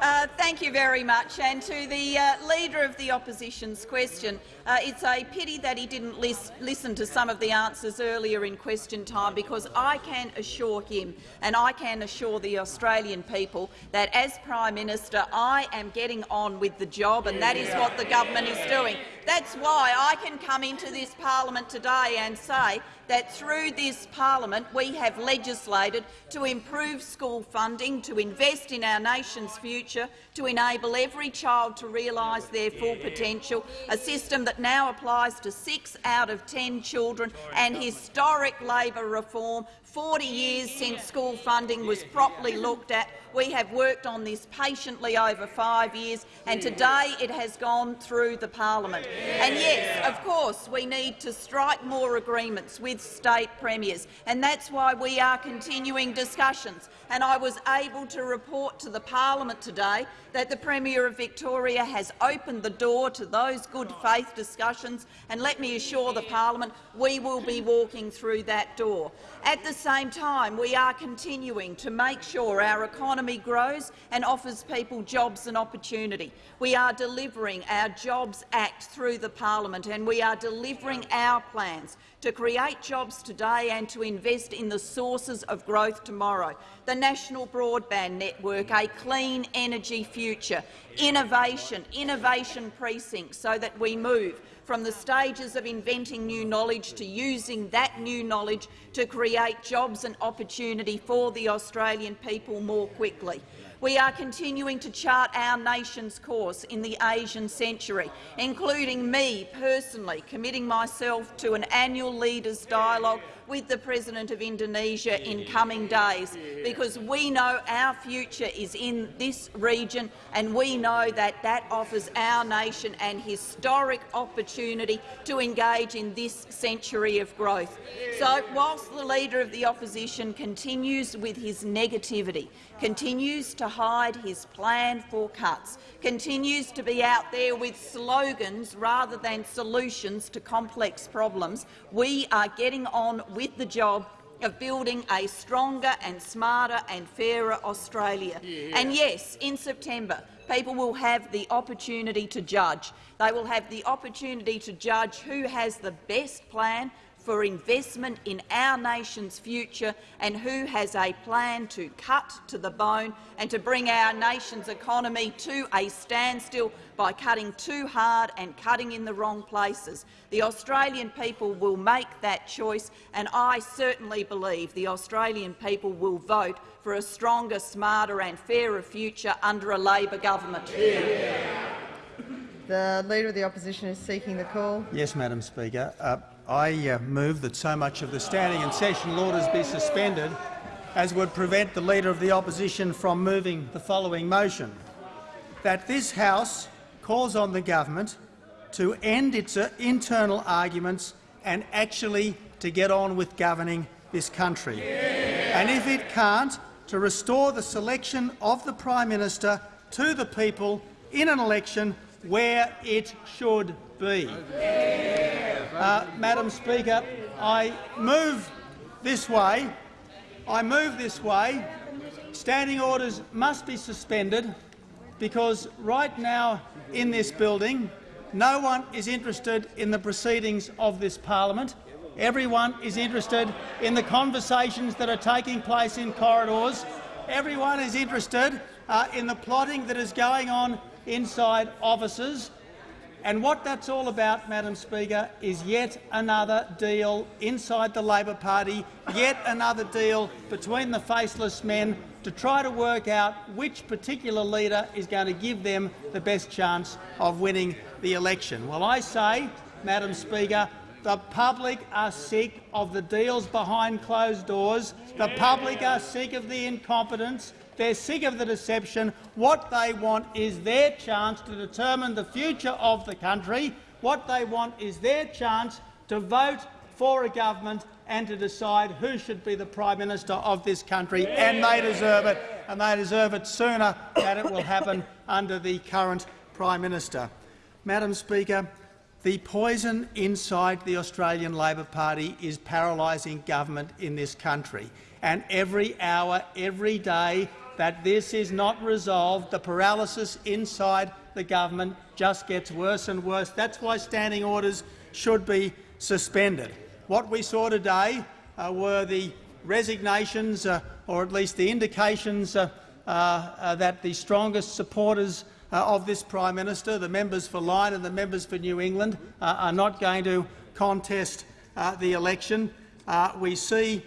Uh, thank you very much. And to the uh, Leader of the Opposition's question, uh, it's a pity that he didn't lis listen to some of the answers earlier in question time, because I can assure him and I can assure the Australian people that as Prime Minister I am getting on with the job, and that is what the government is doing. That's why I can come into this parliament today and say that through this parliament we have legislated to improve school funding, to invest in our nation's future, to enable every child to realise their full potential, a system that now applies to six out of ten children, and historic Labor reform 40 years since school funding was properly looked at. We have worked on this patiently over five years, and today it has gone through the parliament. And yes, of course, we need to strike more agreements with state premiers, and that's why we are continuing discussions. And I was able to report to the parliament today that the Premier of Victoria has opened the door to those good faith discussions, and let me assure the parliament we will be walking through that door. At the same time, we are continuing to make sure our economy grows and offers people jobs and opportunity. We are delivering our Jobs Act through the parliament, and we are delivering our plans to create jobs today and to invest in the sources of growth tomorrow. The National Broadband Network, a clean energy future, innovation, innovation precincts so that we move from the stages of inventing new knowledge to using that new knowledge to create jobs and opportunity for the Australian people more quickly. We are continuing to chart our nation's course in the Asian century, including me personally committing myself to an annual leaders' dialogue with the President of Indonesia in coming days, because we know our future is in this region and we know that that offers our nation an historic opportunity to engage in this century of growth. So, whilst the Leader of the Opposition continues with his negativity, continues to hide his plan for cuts, continues to be out there with slogans rather than solutions to complex problems, we are getting on with the job of building a stronger and smarter and fairer Australia. Yeah. And yes, in September, people will have the opportunity to judge. They will have the opportunity to judge who has the best plan for investment in our nation's future and who has a plan to cut to the bone and to bring our nation's economy to a standstill by cutting too hard and cutting in the wrong places. The Australian people will make that choice, and I certainly believe the Australian people will vote for a stronger, smarter and fairer future under a Labor government. The Leader of the Opposition is seeking the call. Yes, Madam Speaker. Uh, I uh, move that so much of the standing and sessional orders be suspended as would prevent the Leader of the Opposition from moving the following motion, that this House calls on the government to end its uh, internal arguments and actually to get on with governing this country. Yeah. And if it can't, to restore the selection of the Prime Minister to the people in an election where it should be. Uh, Madam Speaker, I move this way. I move this way. Standing orders must be suspended because right now in this building No one is interested in the proceedings of this parliament. Everyone is interested in the conversations that are taking place in corridors. Everyone is interested uh, in the plotting that is going on inside offices. And what that's all about, Madam Speaker, is yet another deal inside the Labor Party, yet another deal between the faceless men to try to work out which particular leader is going to give them the best chance of winning the election. Well, I say, Madam Speaker, the public are sick of the deals behind closed doors. The public are sick of the incompetence. They're sick of the deception. What they want is their chance to determine the future of the country. What they want is their chance to vote for a government and to decide who should be the Prime Minister of this country, and they deserve it, and they deserve it sooner than it will happen under the current Prime Minister. Madam Speaker, the poison inside the Australian Labor Party is paralysing government in this country, and every hour, every day that this is not resolved, the paralysis inside the government just gets worse and worse. That's why standing orders should be suspended. What we saw today uh, were the resignations, uh, or at least the indications uh, uh, uh that the strongest supporters uh, of this Prime Minister, the members for Lyne and the members for New England, are not going to contest the election. we see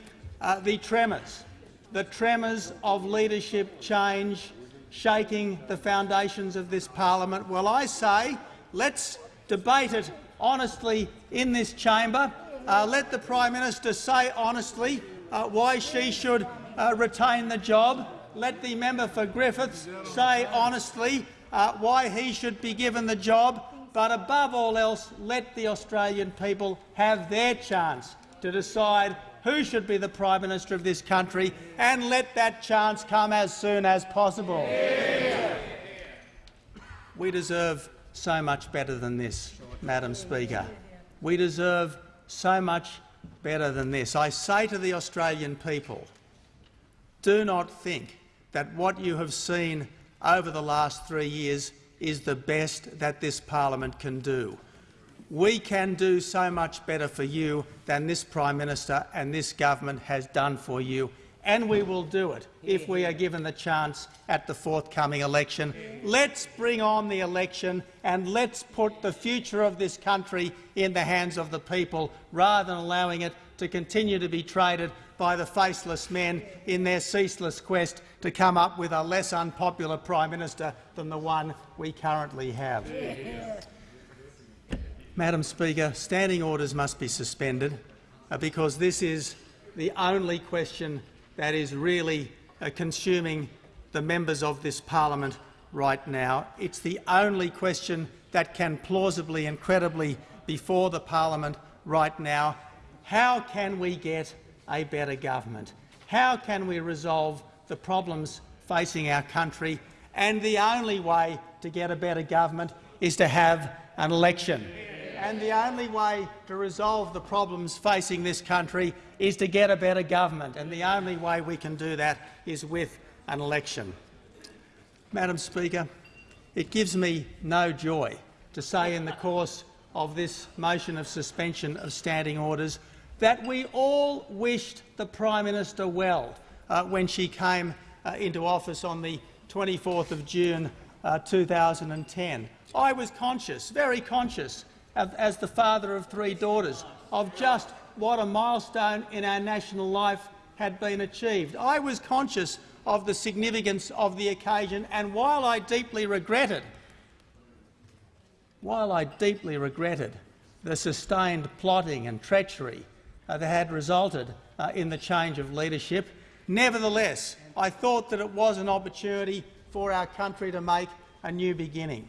the tremors the tremors of leadership change shaking the foundations of this parliament. Well, I say let's debate it honestly in this chamber. Uh, let the Prime Minister say honestly uh, why she should uh, retain the job. Let the member for Griffiths say honestly uh, why he should be given the job. But above all else, let the Australian people have their chance to decide who should be the Prime Minister of this country, and let that chance come as soon as possible. We deserve so much better than this, Madam Speaker. We deserve so much better than this. I say to the Australian people, do not think that what you have seen over the last three years is the best that this parliament can do. We can do so much better for you than this Prime Minister and this government has done for you, and we will do it if we are given the chance at the forthcoming election. Let's bring on the election and let's put the future of this country in the hands of the people rather than allowing it to continue to be traded by the faceless men in their ceaseless quest to come up with a less unpopular Prime Minister than the one we currently have. Yeah. Madam Speaker, standing orders must be suspended uh, because this is the only question that is really uh, consuming the members of this parliament right now. It's the only question that can plausibly and credibly before the parliament right now. How can we get a better government? How can we resolve the problems facing our country? And the only way to get a better government is to have an election and the only way to resolve the problems facing this country is to get a better government, and the only way we can do that is with an election. Madam Speaker, it gives me no joy to say in the course of this motion of suspension of standing orders that we all wished the Prime Minister well uh, when she came uh, into office on the 24th of June uh, 2010. I was conscious, very conscious, as the father of three daughters, of just what a milestone in our national life had been achieved. I was conscious of the significance of the occasion, and while I deeply regretted, while I deeply regretted the sustained plotting and treachery uh, that had resulted uh, in the change of leadership, nevertheless, I thought that it was an opportunity for our country to make a new beginning.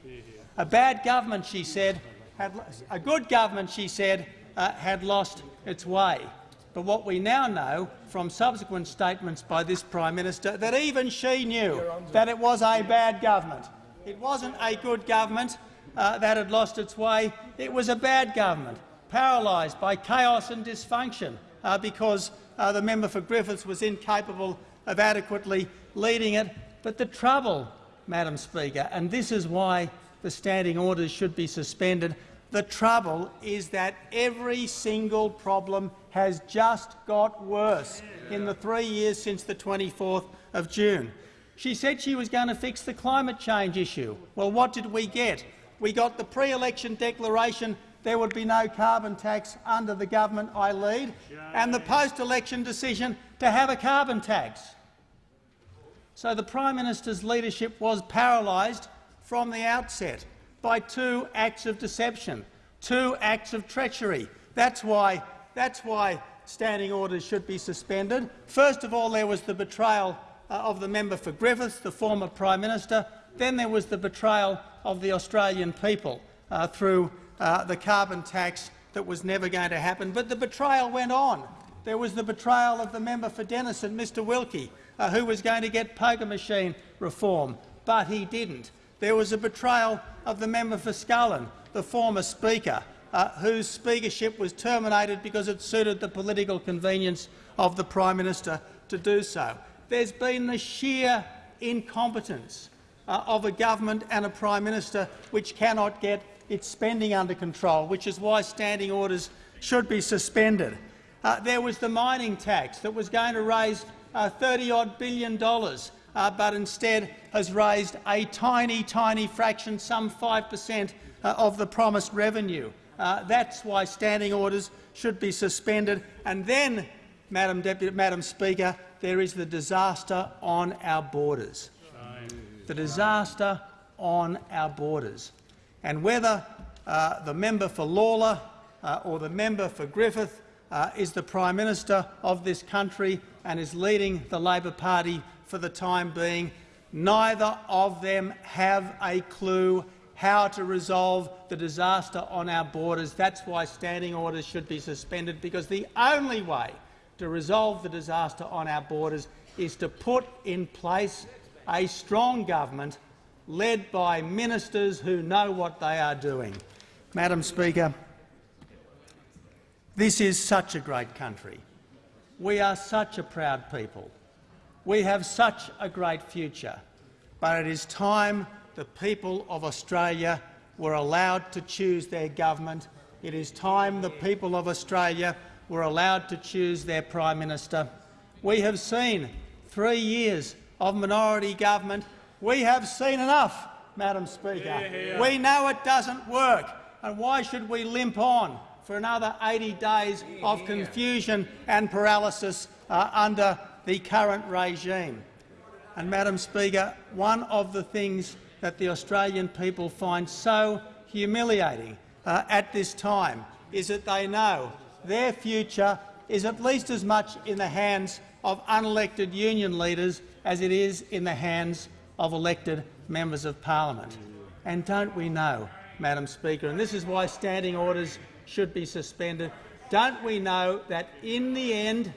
A bad government, she said, had, a good government, she said, uh, had lost its way. But what we now know from subsequent statements by this Prime Minister that even she knew that it was a bad government. It wasn't a good government uh, that had lost its way. It was a bad government, paralysed by chaos and dysfunction uh, because uh, the member for Griffiths was incapable of adequately leading it. But the trouble, Madam Speaker, and this is why the standing orders should be suspended. The trouble is that every single problem has just got worse in the three years since the 24th of June. She said she was going to fix the climate change issue. Well, what did we get? We got the pre-election declaration there would be no carbon tax under the government I lead, and the post-election decision to have a carbon tax. So the Prime Minister's leadership was paralysed from the outset by two acts of deception, two acts of treachery. That's why, that's why standing orders should be suspended. First of all, there was the betrayal uh, of the member for Griffiths, the former Prime Minister. Then there was the betrayal of the Australian people uh, through uh, the carbon tax that was never going to happen. But the betrayal went on. There was the betrayal of the member for Denison, Mr Wilkie, uh, who was going to get poker machine reform, but he didn't. There was a betrayal of the member for Scullin, the former Speaker, uh, whose speakership was terminated because it suited the political convenience of the Prime Minister to do so. There's been the sheer incompetence uh, of a government and a Prime Minister which cannot get its spending under control, which is why standing orders should be suspended. Uh, there was the mining tax that was going to raise uh, 30-odd billion dollars, uh, but instead has raised a tiny, tiny fraction, some 5 per cent uh, of the promised revenue. Uh, that's why standing orders should be suspended. And then, Madam, Deputy, Madam Speaker, there is the disaster on our borders. The disaster on our borders. And whether uh, the member for Lalor uh, or the member for Griffith uh, is the Prime Minister of this country and is leading the Labor Party for the time being, neither of them have a clue how to resolve the disaster on our borders. That's why standing orders should be suspended, because the only way to resolve the disaster on our borders is to put in place a strong government led by ministers who know what they are doing. Madam Speaker, this is such a great country. We are such a proud people. We have such a great future. But it is time the people of Australia were allowed to choose their government. It is time the people of Australia were allowed to choose their Prime Minister. We have seen three years of minority government we have seen enough, Madam Speaker. Yeah, yeah. We know it doesn't work, and why should we limp on for another 80 days of confusion and paralysis uh, under the current regime? And, Madam Speaker, one of the things that the Australian people find so humiliating uh, at this time is that they know their future is at least as much in the hands of unelected union leaders as it is in the hands of elected members of parliament. And don't we know, Madam Speaker, and this is why standing orders should be suspended, don't we know that in the end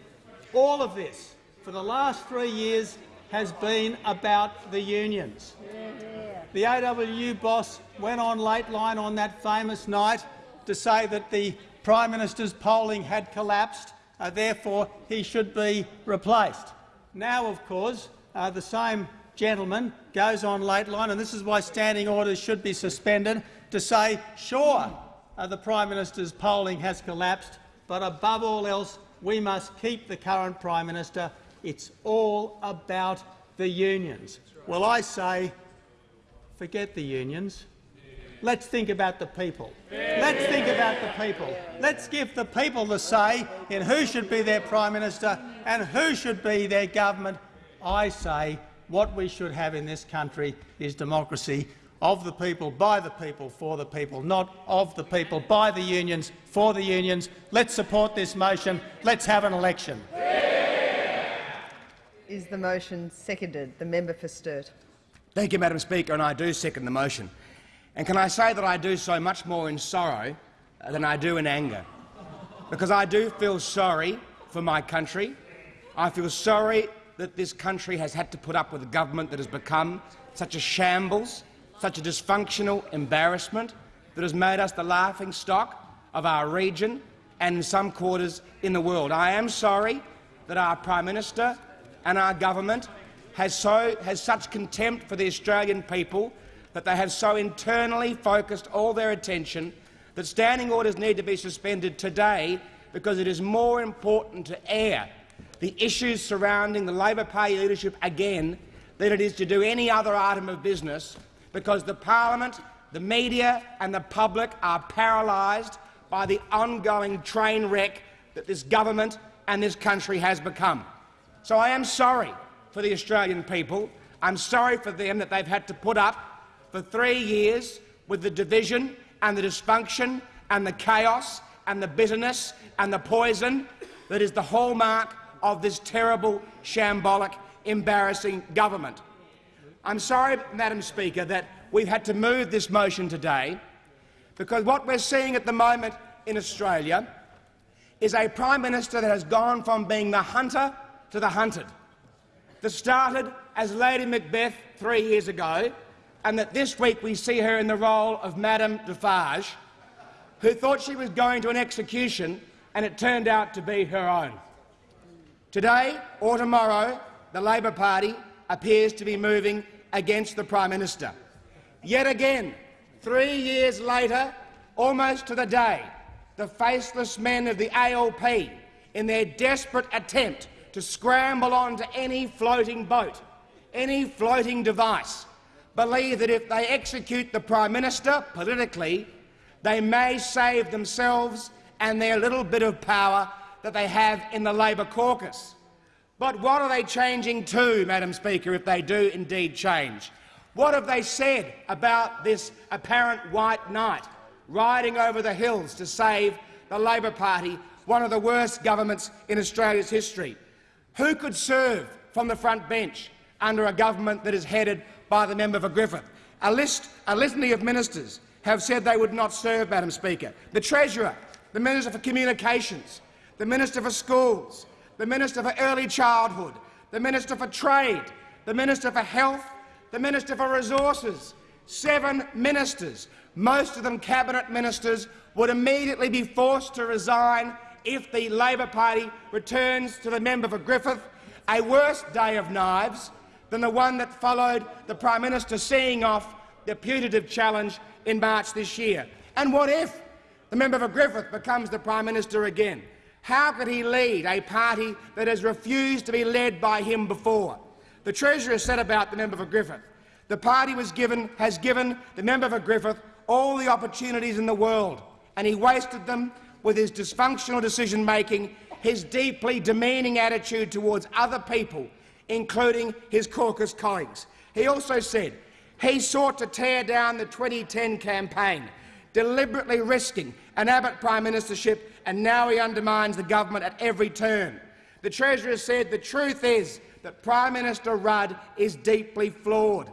all of this for the last three years has been about the unions. The AWU boss went on Lateline on that famous night to say that the Prime Minister's polling had collapsed, uh, therefore he should be replaced. Now, of course, uh, the same gentleman goes on Lateline, and this is why standing orders should be suspended, to say, sure, uh, the Prime Minister's polling has collapsed, but above all else, we must keep the current Prime Minister. It's all about the unions. Well, I say, forget the unions. Let's think about the people. Let's think about the people. Let's give the people the say in who should be their Prime Minister and who should be their government. I say what we should have in this country is democracy of the people, by the people, for the people, not of the people, by the unions, for the unions. Let's support this motion. Let's have an election. Is the motion seconded? The member for Sturt. Thank you, Madam Speaker, and I do second the motion. And can I say that I do so much more in sorrow uh, than I do in anger? Because I do feel sorry for my country. I feel sorry that this country has had to put up with a government that has become such a shambles, such a dysfunctional embarrassment that has made us the laughing stock of our region and in some quarters in the world. I am sorry that our Prime Minister and our government has, so, has such contempt for the Australian people that they have so internally focused all their attention that standing orders need to be suspended today because it is more important to air the issues surrounding the Labor Party leadership again than it is to do any other item of business because the parliament, the media and the public are paralysed by the ongoing train wreck that this government and this country has become. So I am sorry for the Australian people. I'm sorry for them that they've had to put up for three years with the division and the dysfunction and the chaos and the bitterness and the poison that is the hallmark of this terrible, shambolic, embarrassing government. I'm sorry, Madam Speaker, that we've had to move this motion today because what we're seeing at the moment in Australia is a Prime Minister that has gone from being the hunter to the hunted, that started as Lady Macbeth three years ago, and that this week we see her in the role of Madame Defarge, who thought she was going to an execution and it turned out to be her own. Today or tomorrow, the Labor Party appears to be moving against the Prime Minister. Yet again, three years later, almost to the day, the faceless men of the ALP, in their desperate attempt to scramble onto any floating boat, any floating device, believe that if they execute the Prime Minister politically, they may save themselves and their little bit of power that they have in the Labor caucus. But what are they changing to, Madam Speaker, if they do indeed change? What have they said about this apparent white knight riding over the hills to save the Labor Party, one of the worst governments in Australia's history? Who could serve from the front bench under a government that is headed by the member for Griffith? A, list, a litany of ministers have said they would not serve, Madam Speaker. The Treasurer, the Minister for Communications, the Minister for Schools, the Minister for Early Childhood, the Minister for Trade, the Minister for Health, the Minister for Resources. Seven ministers, most of them cabinet ministers, would immediately be forced to resign if the Labor Party returns to the member for Griffith a worse day of knives than the one that followed the Prime Minister seeing off the putative challenge in March this year. And what if the member for Griffith becomes the Prime Minister again? How could he lead a party that has refused to be led by him before? The Treasurer said about the member for Griffith, the party given, has given the member for Griffith all the opportunities in the world, and he wasted them with his dysfunctional decision-making, his deeply demeaning attitude towards other people, including his caucus colleagues. He also said he sought to tear down the 2010 campaign, deliberately risking an Abbott prime ministership and now he undermines the government at every turn. The Treasurer said the truth is that Prime Minister Rudd is deeply flawed.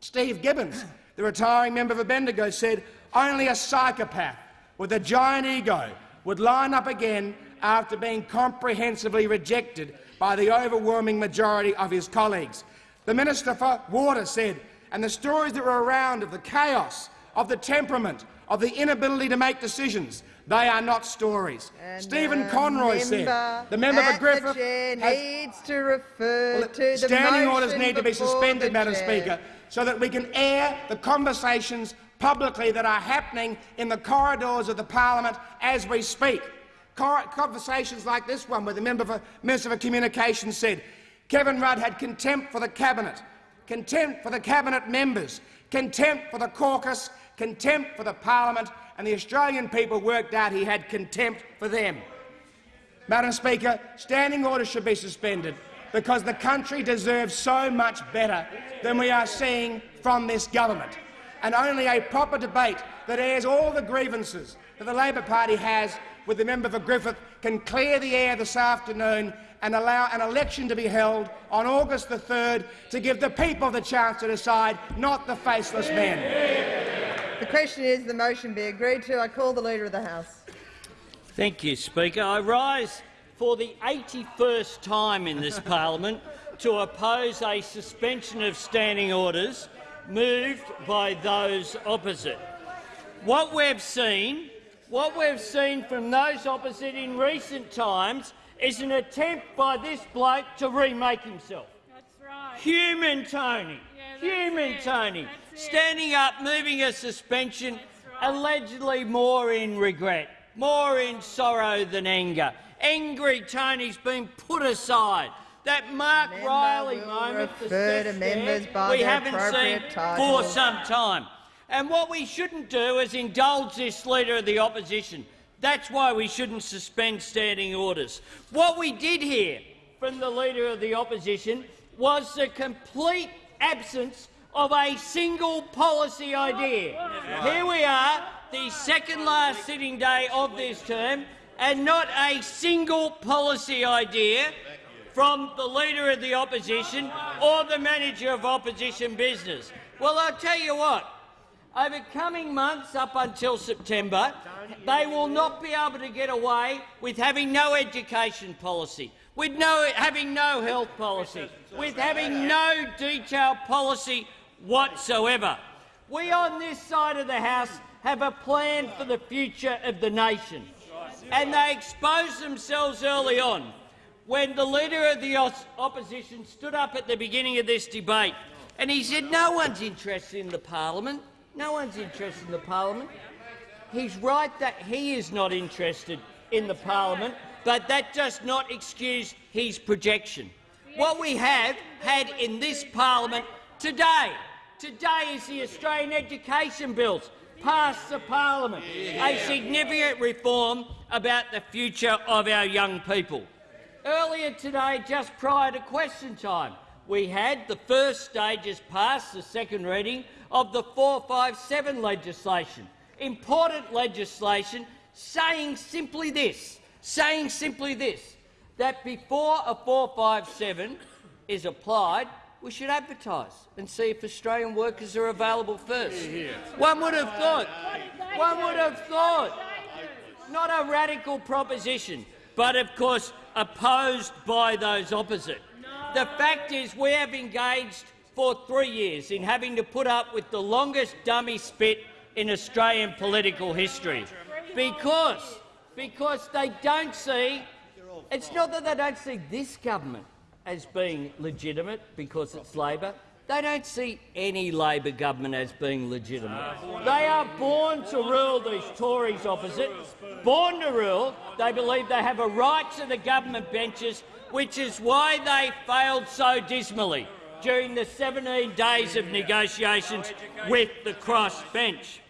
Steve Gibbons, the retiring member for Bendigo, said only a psychopath with a giant ego would line up again after being comprehensively rejected by the overwhelming majority of his colleagues. The Minister for Water said, and the stories that were around of the chaos, of the temperament, of the inability to make decisions, they are not stories. And Stephen uh, Conroy said the member for Griffith needs to refer well, to the standing orders need to be suspended, Madam. Speaker, so that we can air the conversations publicly that are happening in the corridors of the parliament as we speak. Conversations like this one, where the member for Minister for Communications said Kevin Rudd had contempt for the cabinet, contempt for the cabinet members, contempt for the caucus, contempt for the parliament, and the Australian people worked out he had contempt for them. Madam Speaker, standing orders should be suspended because the country deserves so much better than we are seeing from this government. And only a proper debate that airs all the grievances that the Labor Party has with the member for Griffith can clear the air this afternoon and allow an election to be held on August the 3rd to give the people the chance to decide, not the faceless men. The question is the motion be agreed to. I call the Leader of the House. Thank you, Speaker. I rise for the 81st time in this parliament to oppose a suspension of standing orders moved by those opposite. What we've seen, what we've seen from those opposite in recent times is an attempt by this bloke to remake himself. That's right. Human Tony. Yeah, fuming, Tony. Standing up, moving a suspension, allegedly more in regret, more in sorrow than anger. Angry Tony's been put aside. That Mark Member Riley moment, the refer members there, we haven't seen for some time. And what we shouldn't do is indulge this leader of the opposition. That's why we shouldn't suspend standing orders. What we did hear from the leader of the opposition was the complete absence of a single policy idea. Here we are, the second last sitting day of this term, and not a single policy idea from the Leader of the Opposition or the Manager of Opposition Business. Well, I'll tell you what, over coming months up until September, they will not be able to get away with having no education policy, with no, having no health policy, with having no detailed policy whatsoever. We on this side of the House have a plan for the future of the nation, and they expose themselves early on when the Leader of the Opposition stood up at the beginning of this debate and he said no one's interested in the parliament. No one's interested in the parliament. He's right that he is not interested in the parliament, but that does not excuse his projection. What we have had in this parliament today, today is the Australian Education Bills passed the parliament, a significant reform about the future of our young people. Earlier today, just prior to question time, we had the first stages passed the second reading of the 457 legislation. Important legislation saying simply this, saying simply this, that before a 457 is applied, we should advertise and see if Australian workers are available first. One would have thought, one would have thought, not a radical proposition, but of course opposed by those opposite. The fact is we have engaged for three years in having to put up with the longest dummy spit in Australian political history because, because they don't see it's not that they don't see this government as being legitimate because it's Labor. They don't see any Labor government as being legitimate. They are born to rule, these Tories opposite. Born to rule. They believe they have a right to the government benches, which is why they failed so dismally during the 17 days of negotiations with the cross bench.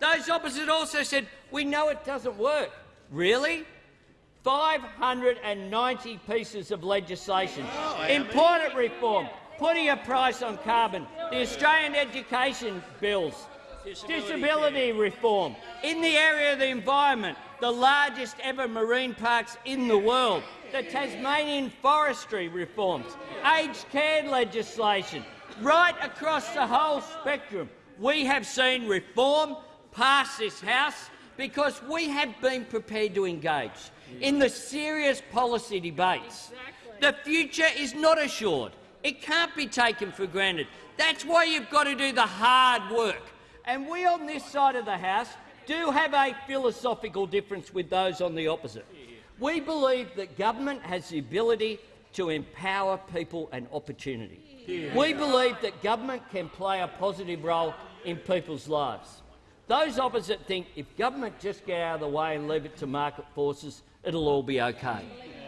Those opposite also said, we know it doesn't work. Really? 590 pieces of legislation. Oh, important reform, putting a price on carbon, the Australian education bills, disability reform, in the area of the environment, the largest ever marine parks in the world, the Tasmanian forestry reforms, aged care legislation, right across the whole spectrum. We have seen reform pass this House because we have been prepared to engage in the serious policy debates. The future is not assured. It can't be taken for granted. That's why you've got to do the hard work. And we on this side of the House do have a philosophical difference with those on the opposite. We believe that government has the ability to empower people and opportunity. We believe that government can play a positive role in people's lives. Those opposite think if government just get out of the way and leave it to market forces, it'll all be okay.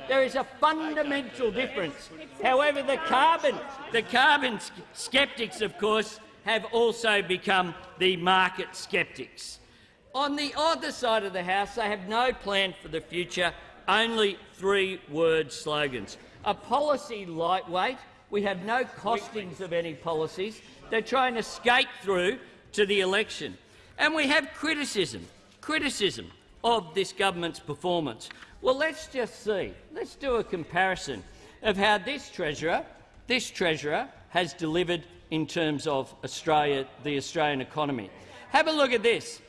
There is a fundamental difference. However, the carbon, the carbon sceptics, of course, have also become the market sceptics. On the other side of the House, they have no plan for the future, only three-word slogans. A policy lightweight. We have no costings of any policies. They're trying to skate through to the election. And we have criticism, criticism of this government's performance. Well, let's just see. Let's do a comparison of how this treasurer, this treasurer, has delivered in terms of Australia, the Australian economy. Have a look at this.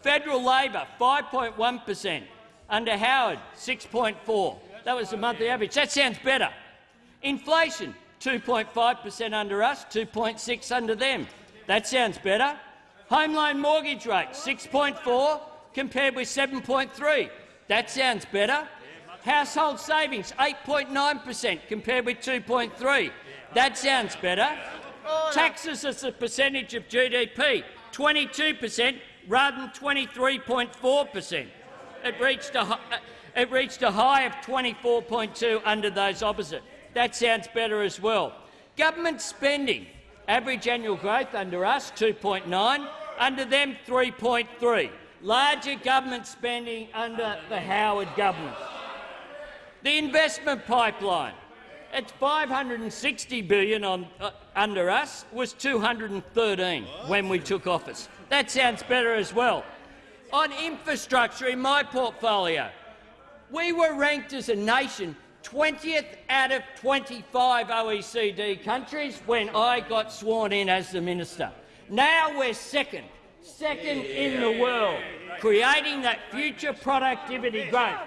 Federal Labor, 5.1 per cent. Under Howard, 6.4. That was the monthly average. That sounds better. Inflation, 2.5 per cent under us, 2.6 under them. That sounds better. Home loan mortgage rate, 6.4 compared with 7.3. That sounds better. Household savings, 8.9 per cent compared with 2.3. That sounds better. Taxes as a percentage of GDP, 22 per cent rather than 23.4 per cent. It reached a it reached a high of 24.2 under those opposite. That sounds better as well. Government spending, average annual growth under us 2.9, under them 3.3. Larger government spending under the Howard government. The investment pipeline, it's 560 billion on, uh, under us, was 213 when we took office. That sounds better as well. On infrastructure in my portfolio, we were ranked as a nation 20th out of 25 OECD countries when I got sworn in as the minister. Now we're second, second in the world, creating that future productivity growth.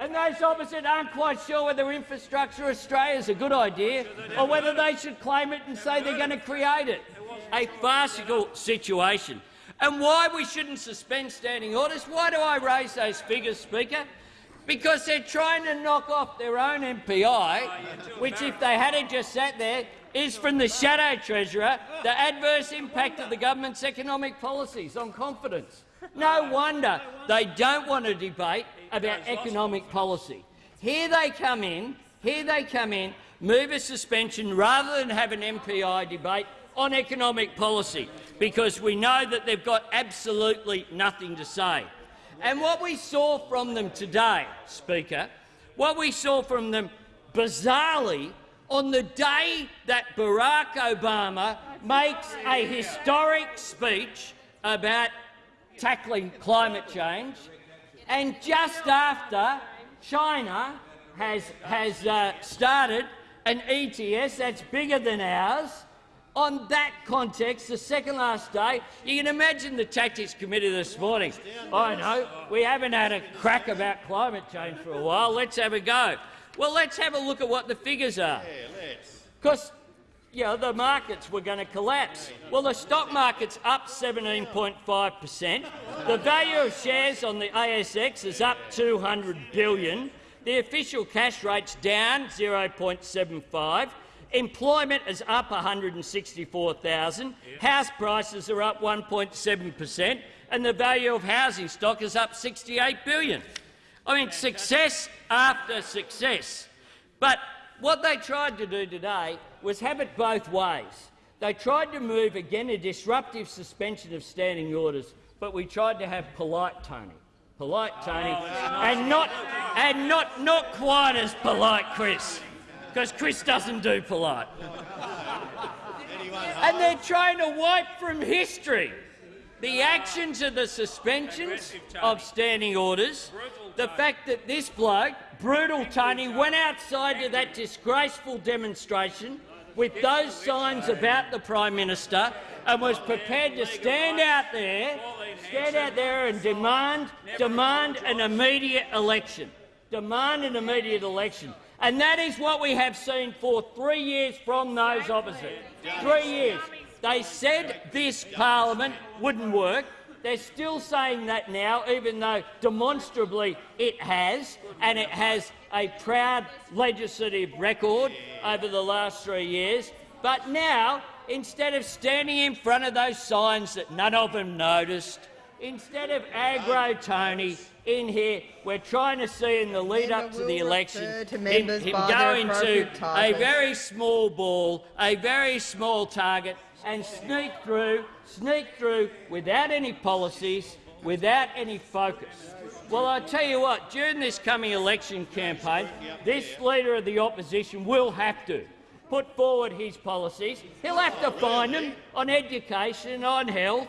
And those opposite aren't quite sure whether Infrastructure Australia is a good idea or whether they should claim it and say they're going to create it. A farcical situation. And why we shouldn't suspend standing orders? Why do I raise those figures, Speaker? Because they're trying to knock off their own MPI, which, if they had just sat there, is from the shadow treasurer the adverse impact of the government's economic policies on confidence. No wonder they don't want to debate about economic policy. Here they come in, here they come in, move a suspension rather than have an MPI debate on economic policy, because we know that they've got absolutely nothing to say. And what we saw from them today, Speaker, what we saw from them bizarrely on the day that Barack Obama makes a historic speech about tackling climate change, and just after China has, has uh, started an ETS that's bigger than ours, on that context, the second last day, you can imagine the Tactics Committee this morning. I know, we haven't had a crack about climate change for a while. Let's have a go. Well, let's have a look at what the figures are. Because you know, the markets were going to collapse. Well, the stock market's up 17.5 per cent. The value of shares on the ASX is up 200 billion. The official cash rate's down 0.75. Employment is up 164,000. House prices are up 1.7 per cent, and the value of housing stock is up 68 billion. I mean, success after success. But what they tried to do today was have it both ways. They tried to move, again, a disruptive suspension of standing orders, but we tried to have polite Tony. Polite Tony, and not, and not, not quite as polite Chris because Chris doesn't do polite. and they're trying to wipe from history the actions of the suspensions of standing orders, the fact that this bloke, Brutal Tony, went outside to that disgraceful demonstration with those signs about the Prime Minister and was prepared to stand out there, stand out there and demand, demand an immediate election. Demand an immediate election. And that is what we have seen for three years from those opposite. Three years. They said this parliament wouldn't work. They're still saying that now, even though demonstrably it has, and it has a proud legislative record over the last three years. But now, instead of standing in front of those signs that none of them noticed, instead of aggro Tony in here, we're trying to see in the lead up to the election to him, him go into a very small ball, a very small target, and sneak through, sneak through without any policies, without any focus. Well, I tell you what, during this coming election campaign, this leader of the opposition will have to put forward his policies. He'll have to find them on education, on health,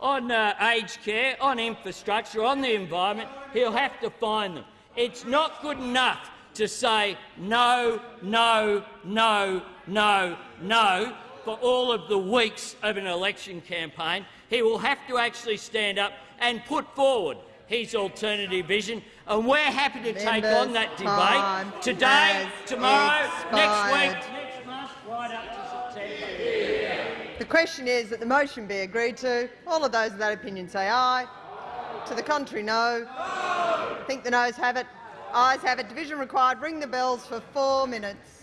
on uh, aged care, on infrastructure, on the environment. He'll have to find them. It's not good enough to say no, no, no, no, no for all of the weeks of an election campaign. He will have to actually stand up and put forward his alternative vision, and we're happy to take on that debate today, tomorrow, expired. next week, next month, right up to September. The question is that the motion be agreed to. All of those of that opinion say aye. To the contrary, no. I think the noes have it. Ayes have it. Division required. Ring the bells for four minutes.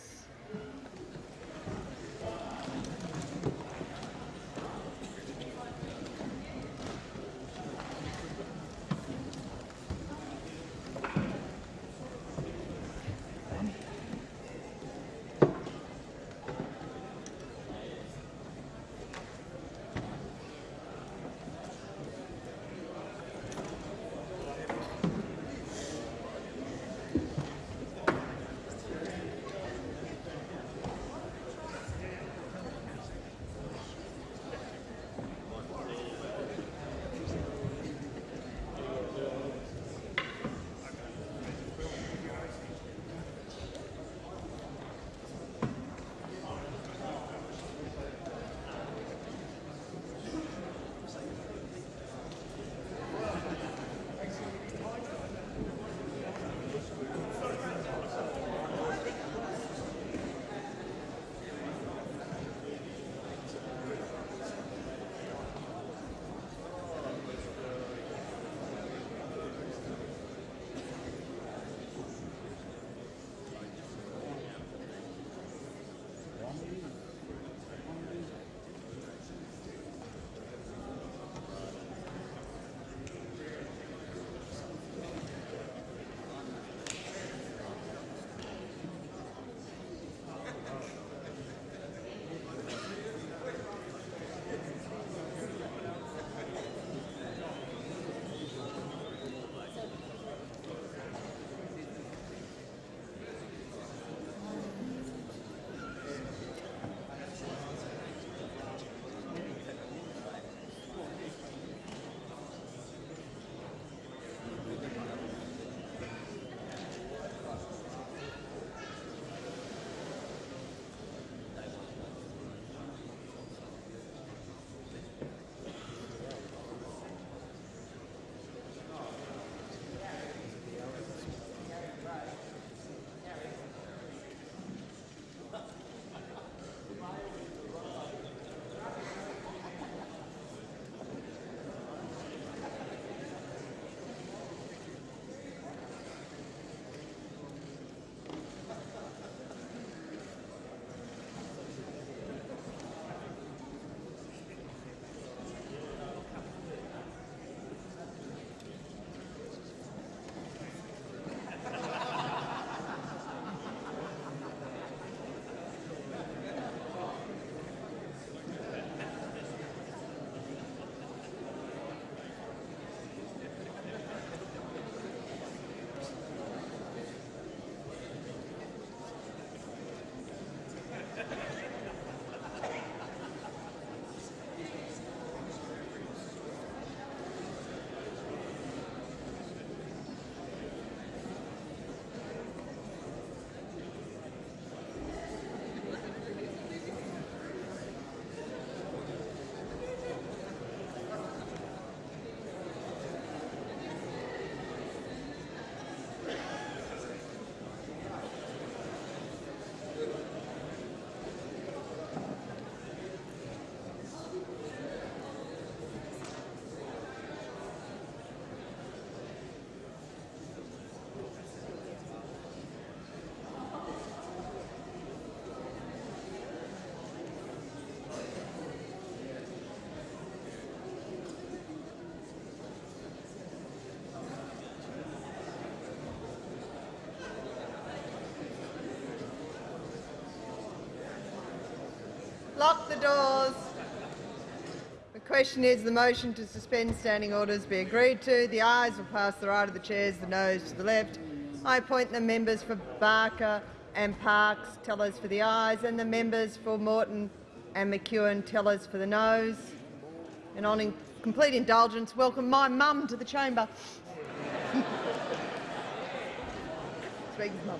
Lock the doors. The question is the motion to suspend standing orders be agreed to. The ayes will pass the right of the chairs, the noes to the left. I appoint the members for Barker and Parkes, tellers for the ayes, and the members for Moreton and McEwen, tellers for the noes. And on in complete indulgence, welcome my mum to the chamber. Speaker's mum.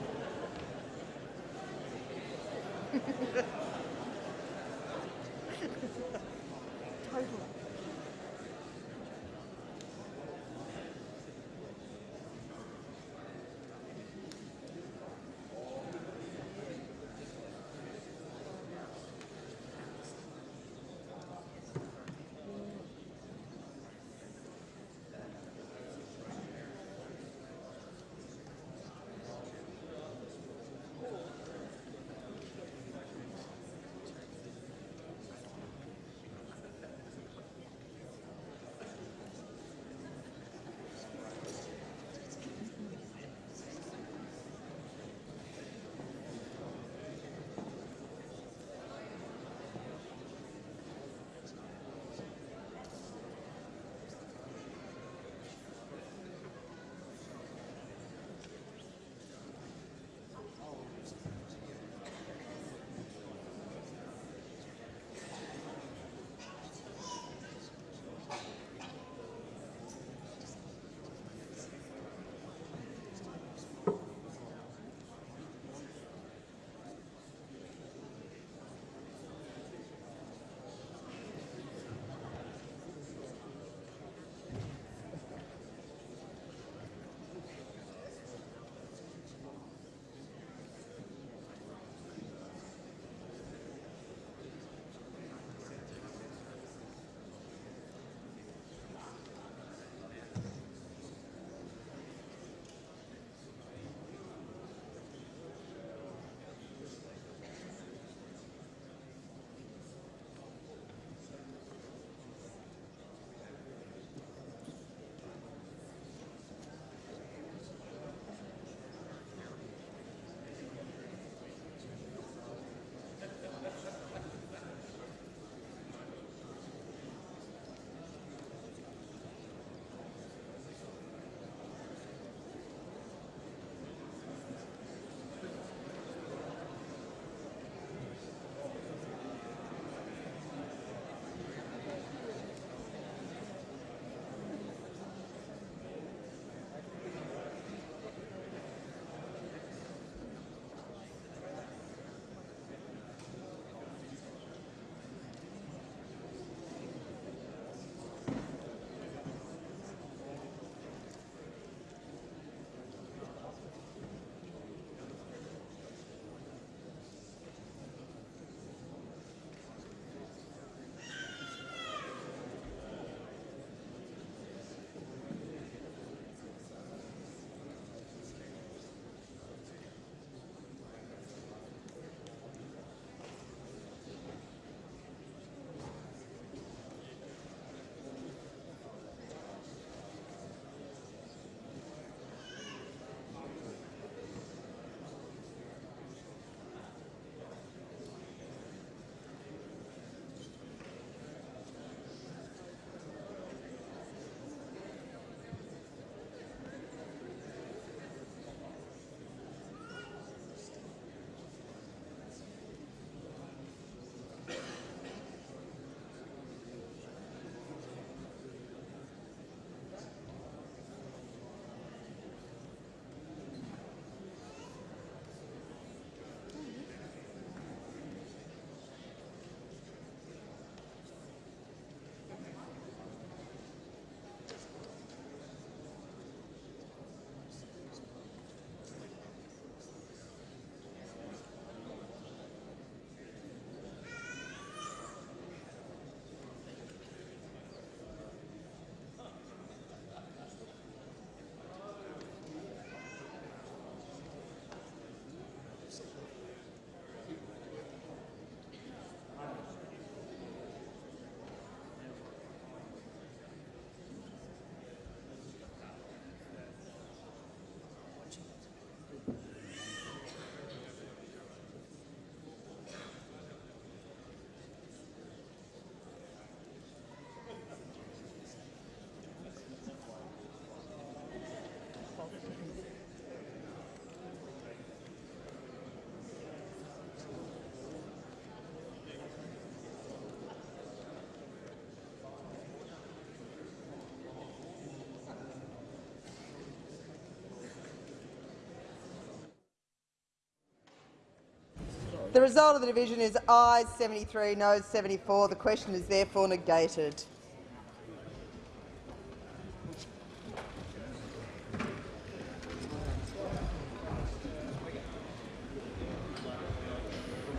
The result of the division is ayes 73, noes 74. The question is therefore negated.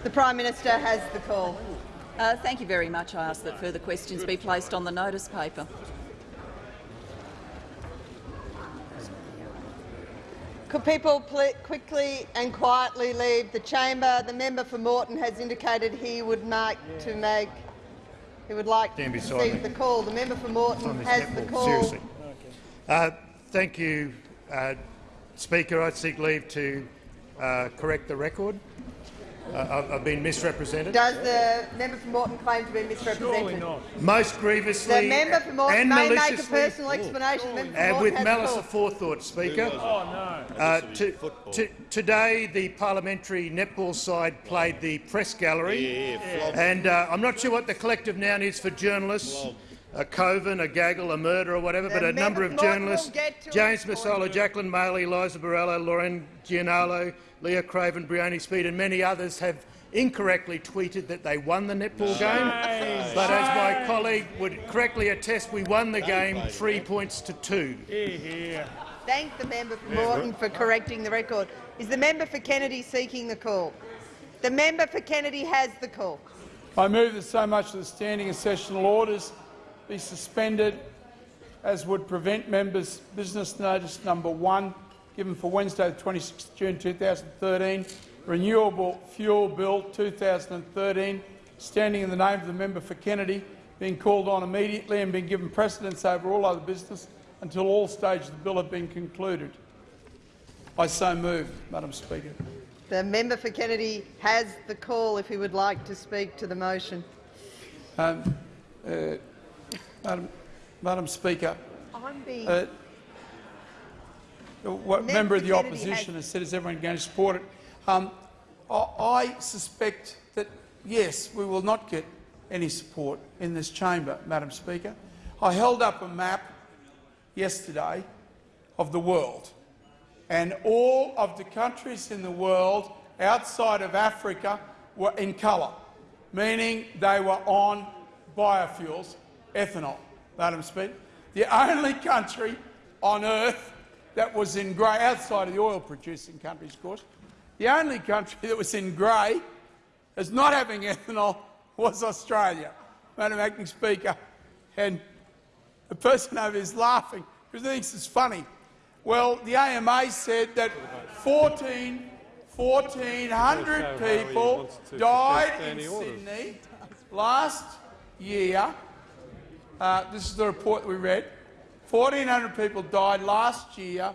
The Prime Minister has the call. Uh, thank you very much. I ask that further questions be placed on the notice paper. Could people quickly and quietly leave the chamber? The member for Moreton has indicated he would like to make he would like to beside receive me. the call. The member for Moreton on this has the call. Seriously. Uh, thank you, uh, Speaker. I seek leave to uh, correct the record. Uh, I've, I've been misrepresented. Does the member for Moreton claim to be misrepresented? Surely not. Most grievously The member for Moreton and may make a maliciously personal explanation. The member for and with malice the call. aforethought, Speaker. Uh, to, to, today, the parliamentary netball side played the press gallery, and uh, I'm not sure what the collective noun is for journalists. A coven, a gaggle, a murder, or whatever, but a number of member for Moreton journalists: will get to James it. Massola, Jacqueline Maley, Liza Barella, Lauren Gianalo, Leah Craven, Brioni Speed, and many others have incorrectly tweeted that they won the netball game. But as my colleague would correctly attest, we won the game three points to two. Thank the member for Moreton for correcting the record. Is the member for Kennedy seeking the call? The member for Kennedy has the call. I move that so much of the standing and sessional orders be suspended as would prevent members' business notice number one, given for Wednesday, the 26th June 2013, Renewable Fuel Bill 2013, standing in the name of the member for Kennedy, being called on immediately and being given precedence over all other business until all stages of the bill have been concluded. I so move, Madam Speaker. The member for Kennedy has the call if he would like to speak to the motion. Um, uh, Madam, Madam Speaker, I'm being uh, what Member member of the Kennedy opposition has- has said, is everyone going to support it? Um, I, I suspect that, yes, we will not get any support in this chamber, Madam Speaker. I held up a map yesterday of the world, and all of the countries in the world outside of Africa were in colour, meaning they were on biofuels, ethanol, Madam Speaker. The only country on earth that was in grey, outside of the oil-producing countries, of course, the only country that was in grey as not having ethanol was Australia, Madam Acting Speaker. And the person over is laughing because he thinks it's funny. Well, the AMA said that 14, 1,400 people died in Sydney last year. Uh, this is the report that we read. 1,400 people died last year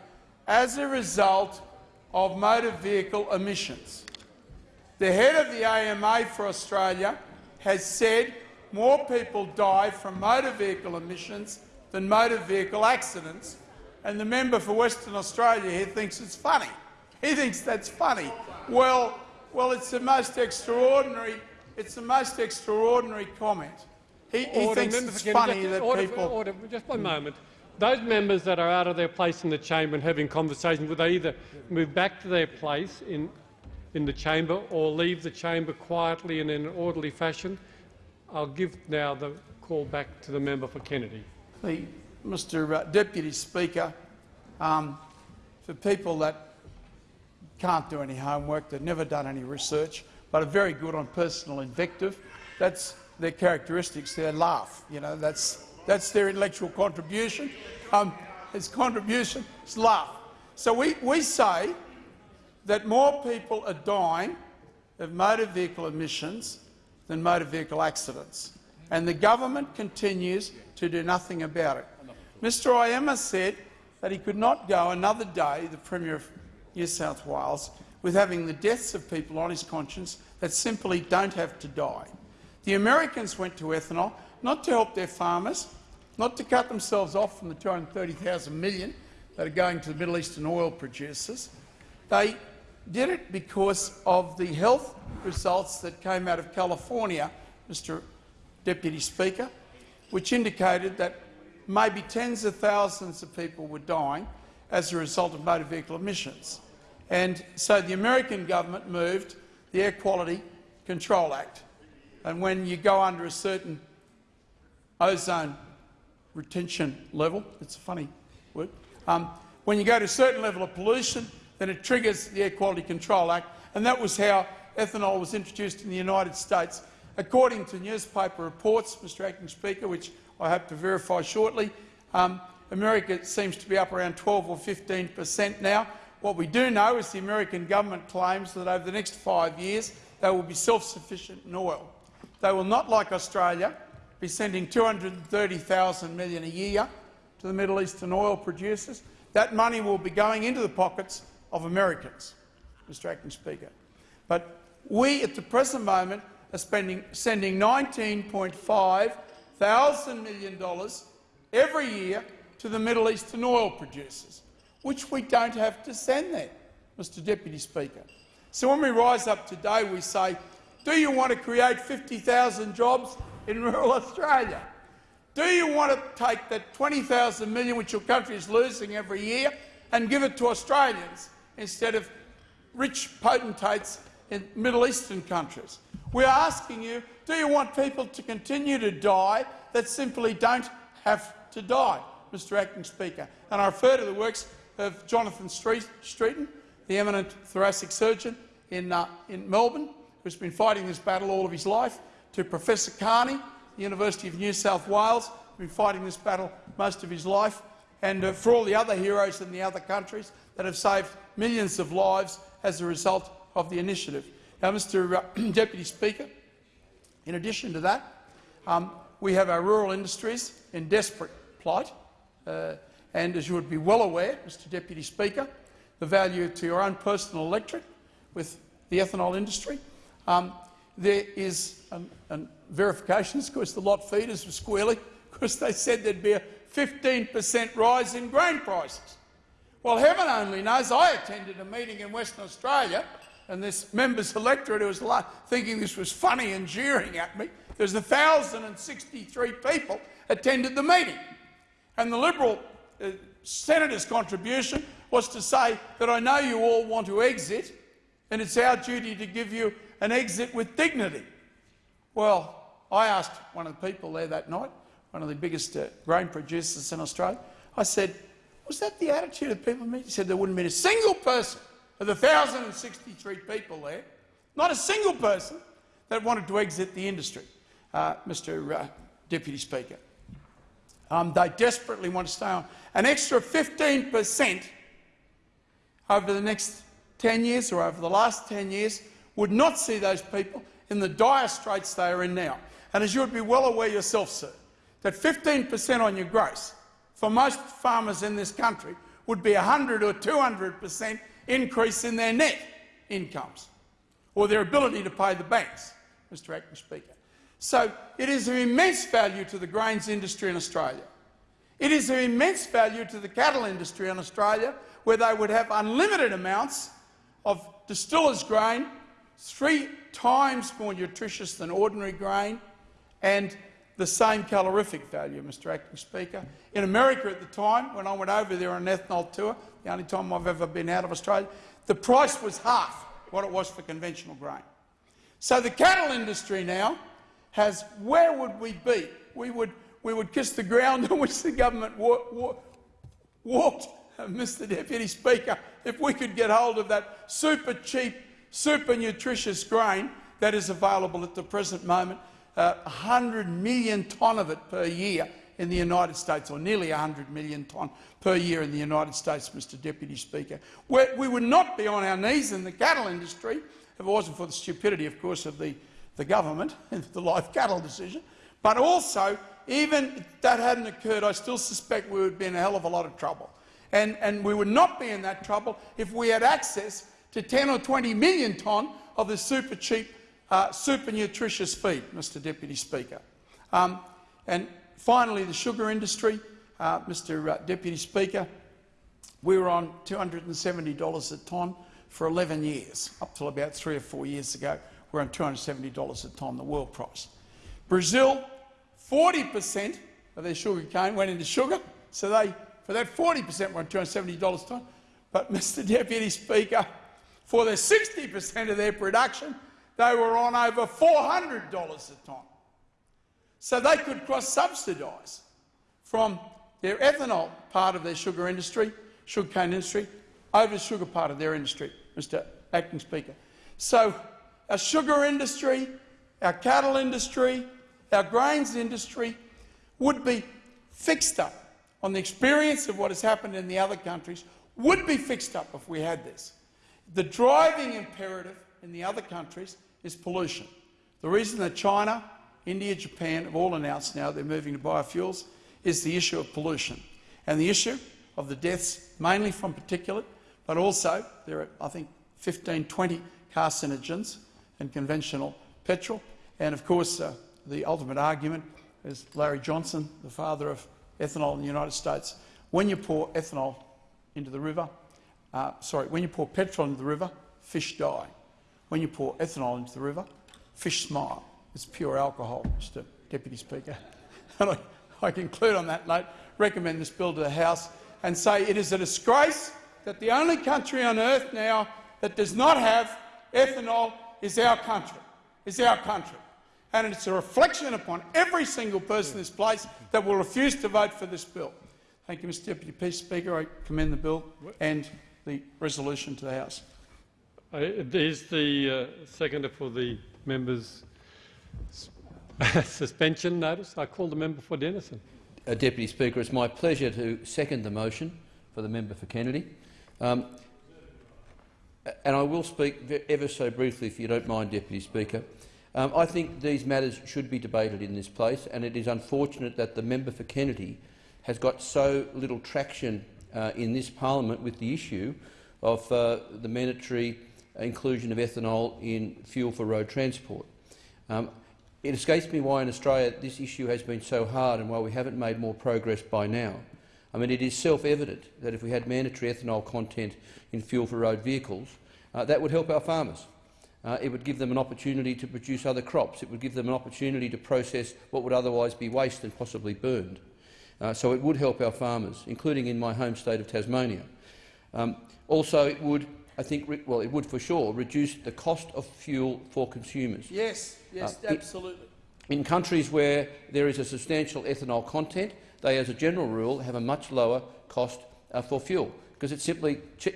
as a result of motor vehicle emissions. The head of the AMA for Australia has said more people die from motor vehicle emissions than motor vehicle accidents, and the member for Western Australia here thinks it's funny. He thinks that's funny. Well, well, it's the most extraordinary. It's the most extraordinary comment. He, he thinks it's funny Just- that order, people. Order, just one moment. Those members that are out of their place in the chamber and having conversations, would they either move back to their place in, in the chamber or leave the chamber quietly and in an orderly fashion? I'll give now the call back to the member for Kennedy. The, Mr uh, Deputy Speaker, um, for people that can't do any homework, they've never done any research, but are very good on personal invective, that's their characteristics. their laugh. You know, that's that's their intellectual contribution. Um, his contribution is laugh. So we, we say that more people are dying of motor vehicle emissions than motor vehicle accidents, and the government continues to do nothing about it. Mr Oyema said that he could not go another day, the Premier of New South Wales, with having the deaths of people on his conscience that simply don't have to die. The Americans went to ethanol not to help their farmers, not to cut themselves off from the 230,000 million that are going to the Middle Eastern oil producers. They did it because of the health results that came out of California, Mr Deputy Speaker, which indicated that maybe tens of thousands of people were dying as a result of motor vehicle emissions. And so the American government moved the air quality Control Act. And when you go under a certain ozone retention level, it's a funny word, um, when you go to a certain level of pollution, then it triggers the Air Quality Control Act, and that was how ethanol was introduced in the United States. According to newspaper reports, Mr Acting Speaker, which I hope to verify shortly, um, America seems to be up around 12 or 15 per cent now. What we do know is the American government claims that over the next five years they will be self-sufficient in oil. They will not, like Australia, be sending 230,000 million a year to the Middle Eastern oil producers. That money will be going into the pockets of Americans, Mr Acting Speaker. But we, at the present moment, are spending, sending $19.5 thousand million dollars every year to the Middle Eastern oil producers, which we don't have to send there, Mr Deputy Speaker. So when we rise up today, we say, do you want to create 50,000 jobs in rural Australia? Do you want to take that 20,000 million which your country is losing every year and give it to Australians instead of rich potentates in Middle Eastern countries? We're asking you, do you want people to continue to die that simply don't have to die, Mr Acting Speaker? And I refer to the works of Jonathan Streeton, the eminent thoracic surgeon in, uh, in Melbourne, who's been fighting this battle all of his life, to Professor Carney, the University of New South Wales, who's been fighting this battle most of his life, and uh, for all the other heroes in the other countries that have saved millions of lives as a result of the initiative. Now, Mr uh, Deputy Speaker, in addition to that, um, we have our rural industries in desperate plight, uh, and as you would be well aware, Mr Deputy Speaker, the value to your own personal electorate with the ethanol industry. Um, there is um, um, verifications, of course, the lot feeders were squealing because they said there'd be a 15 per cent rise in grain prices. Well, heaven only knows I attended a meeting in Western Australia and this member's electorate was thinking this was funny and jeering at me. There's 1,063 people attended the meeting. And the Liberal uh, senator's contribution was to say that I know you all want to exit and it's our duty to give you an exit with dignity. Well, I asked one of the people there that night, one of the biggest uh, grain producers in Australia, I said, was that the attitude of people He said there wouldn't have been a single person of the 1,063 people there, not a single person that wanted to exit the industry, uh, Mr uh, Deputy Speaker. Um, they desperately want to stay on. An extra 15 per cent over the next 10 years or over the last 10 years would not see those people in the dire straits they are in now. And as you would be well aware yourself, sir, that 15 per cent on your gross for most farmers in this country would be 100 or 200 per cent increase in their net incomes or their ability to pay the banks, Mr Acting Speaker. So it is of immense value to the grains industry in Australia. It is of immense value to the cattle industry in Australia where they would have unlimited amounts of distiller's grain, three times more nutritious than ordinary grain, and the same calorific value, Mr Acting Speaker. In America at the time, when I went over there on an ethanol tour, the only time I've ever been out of Australia, the price was half what it was for conventional grain. So the cattle industry now has, where would we be? We would, we would kiss the ground on which the government wa wa walked, Mr Deputy Speaker, if we could get hold of that super cheap, super nutritious grain that is available at the present moment, uh, 100 million tonne of it per year in the United States, or nearly 100 million tonne per year in the United States, Mr Deputy Speaker. We're, we would not be on our knees in the cattle industry if it wasn't for the stupidity, of course, of the, the government and the live cattle decision. But also, even if that hadn't occurred, I still suspect we would be in a hell of a lot of trouble. And, and we would not be in that trouble if we had access to 10 or 20 million tonne of the super cheap, uh, super nutritious feed, Mr Deputy Speaker. Um, and Finally, the sugar industry, uh, Mr uh, Deputy Speaker, we were on $270 a tonne for 11 years, up till about three or four years ago. We're on $270 a tonne, the world price. Brazil, 40 per cent of their sugar cane went into sugar, so they, for that 40 per cent, were on $270 a tonne. But, Mr Deputy Speaker, for the 60 per cent of their production, they were on over $400 a tonne. So they could cross-subsidise from their ethanol part of their sugar industry, sugarcane industry, over the sugar part of their industry, Mr Acting Speaker. So our sugar industry, our cattle industry, our grains industry would be fixed up on the experience of what has happened in the other countries, would be fixed up if we had this. The driving imperative in the other countries is pollution. The reason that China, India, Japan have all announced now they're moving to biofuels is the issue of pollution and the issue of the deaths mainly from particulate, but also there are, I think, 15, 20 carcinogens in conventional petrol. And of course, uh, the ultimate argument is Larry Johnson, the father of ethanol in the United States. When you pour ethanol into the river, uh, sorry, when you pour petrol into the river, fish die. When you pour ethanol into the river, fish smile. It's pure alcohol, Mr Deputy Speaker. And I, I conclude on that note, recommend this bill to the House and say it is a disgrace that the only country on earth now that does not have ethanol is our country, is our country. And it's a reflection upon every single person in this place that will refuse to vote for this bill. Thank you, Mr Deputy Peace Speaker. I commend the bill and the resolution to the House. Uh, Is the uh, seconder for the member's suspension notice? I call the member for Denison. Uh, Deputy Speaker, it's my pleasure to second the motion for the member for Kennedy. Um, and I will speak ever so briefly, if you don't mind, Deputy Speaker. Um, I think these matters should be debated in this place, and it is unfortunate that the member for Kennedy has got so little traction uh, in this parliament with the issue of uh, the mandatory inclusion of ethanol in fuel for road transport. Um, it escapes me why in Australia this issue has been so hard and why we haven't made more progress by now. I mean, it is self-evident that if we had mandatory ethanol content in fuel for road vehicles, uh, that would help our farmers. Uh, it would give them an opportunity to produce other crops. It would give them an opportunity to process what would otherwise be waste and possibly burned. Uh, so it would help our farmers, including in my home state of Tasmania. Um, also, it would, I think, well, it would for sure reduce the cost of fuel for consumers. Yes, yes, Uh, it- absolutely. In countries where there is a substantial ethanol content, they, as a general rule, have a much lower cost uh, for fuel because it simply